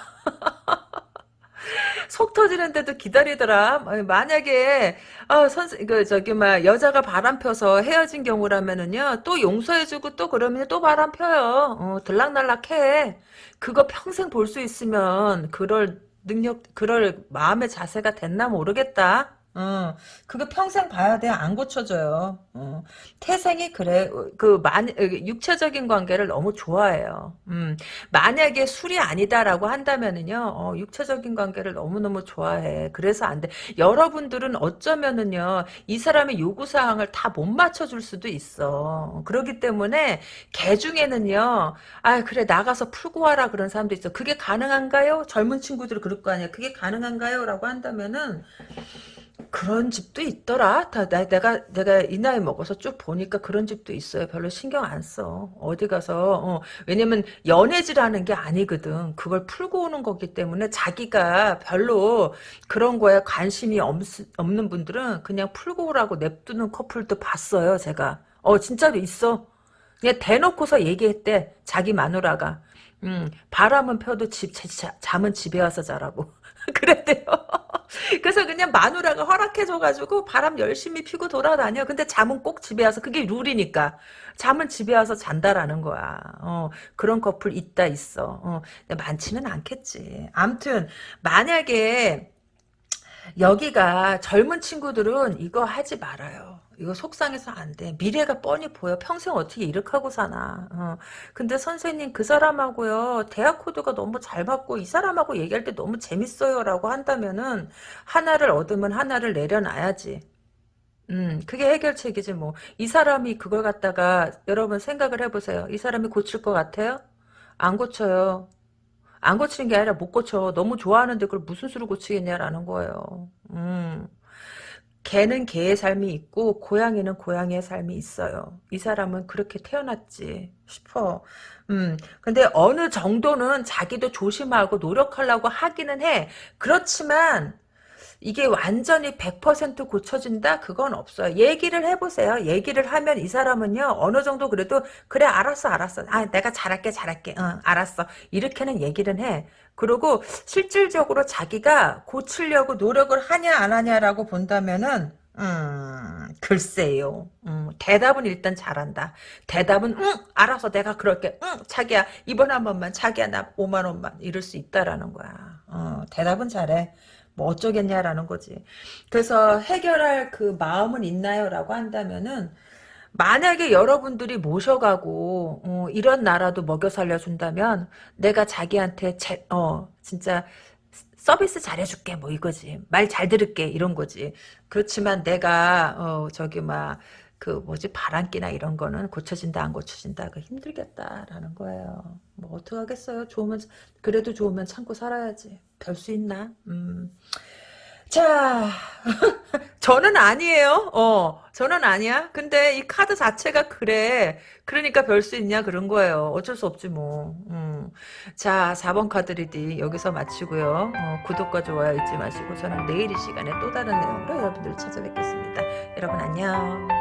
속 터지는데도 기다리더라. 만약에 어, 선생 그 저기 막 여자가 바람 펴서 헤어진 경우라면은요 또 용서해주고 또 그러면 또 바람 펴요. 어, 들락날락해. 그거 평생 볼 수 있으면 그럴 능력 그럴 마음의 자세가 됐나 모르겠다. 어, 그거 평생 봐야 돼. 안 고쳐져요. 어, 태생이 그래. 그, 만, 육체적인 관계를 너무 좋아해요. 음, 만약에 술이 아니다라고 한다면은요, 어, 육체적인 관계를 너무너무 좋아해. 그래서 안 돼. 여러분들은 어쩌면은요, 이 사람의 요구사항을 다 못 맞춰줄 수도 있어. 그렇기 때문에, 개 중에는요, 아, 그래, 나가서 풀고 와라. 그런 사람도 있어. 그게 가능한가요? 젊은 친구들이 그럴 거 아니야. 그게 가능한가요? 라고 한다면은, 그런 집도 있더라. 다 나, 내가 내가 이 나이 먹어서 쭉 보니까 그런 집도 있어요. 별로 신경 안 써. 어디 가서 어, 왜냐면 연애질하는 게 아니거든. 그걸 풀고 오는 거기 때문에 자기가 별로 그런 거에 관심이 없, 없는 분들은 그냥 풀고 오라고 냅두는 커플도 봤어요. 제가. 어 진짜로 있어. 그냥 대놓고서 얘기했대. 자기 마누라가. 음, 바람은 펴도 집, 자, 잠은 집에 와서 자라고. 그랬대요. 그래서 그냥 마누라가 허락해줘가지고 바람 열심히 피고 돌아다녀. 근데 잠은 꼭 집에 와서 그게 룰이니까. 잠은 집에 와서 잔다라는 거야. 어, 그런 커플 있다 있어. 어, 많지는 않겠지. 암튼 만약에 여기가 젊은 친구들은 이거 하지 말아요. 이거 속상해서 안 돼. 미래가 뻔히 보여. 평생 어떻게 이렇게 하고 사나. 어. 근데 선생님 그 사람하고요. 대학 코드가 너무 잘 맞고 이 사람하고 얘기할 때 너무 재밌어요. 라고 한다면은 하나를 얻으면 하나를 내려놔야지. 음, 그게 해결책이지 뭐. 이 사람이 그걸 갖다가 여러분 생각을 해보세요. 이 사람이 고칠 것 같아요? 안 고쳐요. 안 고치는 게 아니라 못 고쳐. 너무 좋아하는데 그걸 무슨 수로 고치겠냐라는 거예요. 음. 개는 개의 삶이 있고 고양이는 고양이의 삶이 있어요. 이 사람은 그렇게 태어났지 싶어. 음, 근데 어느 정도는 자기도 조심하고 노력하려고 하기는 해. 그렇지만 이게 완전히 100% 고쳐진다? 그건 없어요. 얘기를 해보세요. 얘기를 하면 이 사람은요, 어느 정도 그래도, 그래, 알았어, 알았어. 아, 내가 잘할게, 잘할게. 응, 알았어. 이렇게는 얘기를 해. 그리고 실질적으로 자기가 고치려고 노력을 하냐, 안 하냐라고 본다면은, 음, 글쎄요. 음, 대답은 일단 잘한다. 대답은, 응, 알아서 내가 그럴게. 응, 자기야, 이번 한 번만, 자기야, 나 5만 원만. 이럴 수 있다라는 거야. 어, 대답은 잘해. 뭐 어쩌겠냐라는 거지. 그래서 해결할 그 마음은 있나요? 라고 한다면은 만약에 여러분들이 모셔가고 어, 이런 나라도 먹여 살려준다면 내가 자기한테 제, 어 진짜 서비스 잘해줄게 뭐 이거지. 말 잘 들을게 이런 거지. 그렇지만 내가 어 저기 막 그 뭐지? 바람기나 이런 거는 고쳐진다 안 고쳐진다 그 힘들겠다라는 거예요. 뭐 어떡하겠어요? 좋으면 그래도 좋으면 참고 살아야지. 별 수 있나? 음. 자, 저는 아니에요. 어, 저는 아니야. 근데 이 카드 자체가 그래. 그러니까 별 수 있냐 그런 거예요. 어쩔 수 없지 뭐. 음. 자, 4번 카드 reading 여기서 마치고요. 어, 구독과 좋아요 잊지 마시고 저는 내일 이 시간에 또 다른 내용으로 여러분들 찾아뵙겠습니다. 여러분 안녕.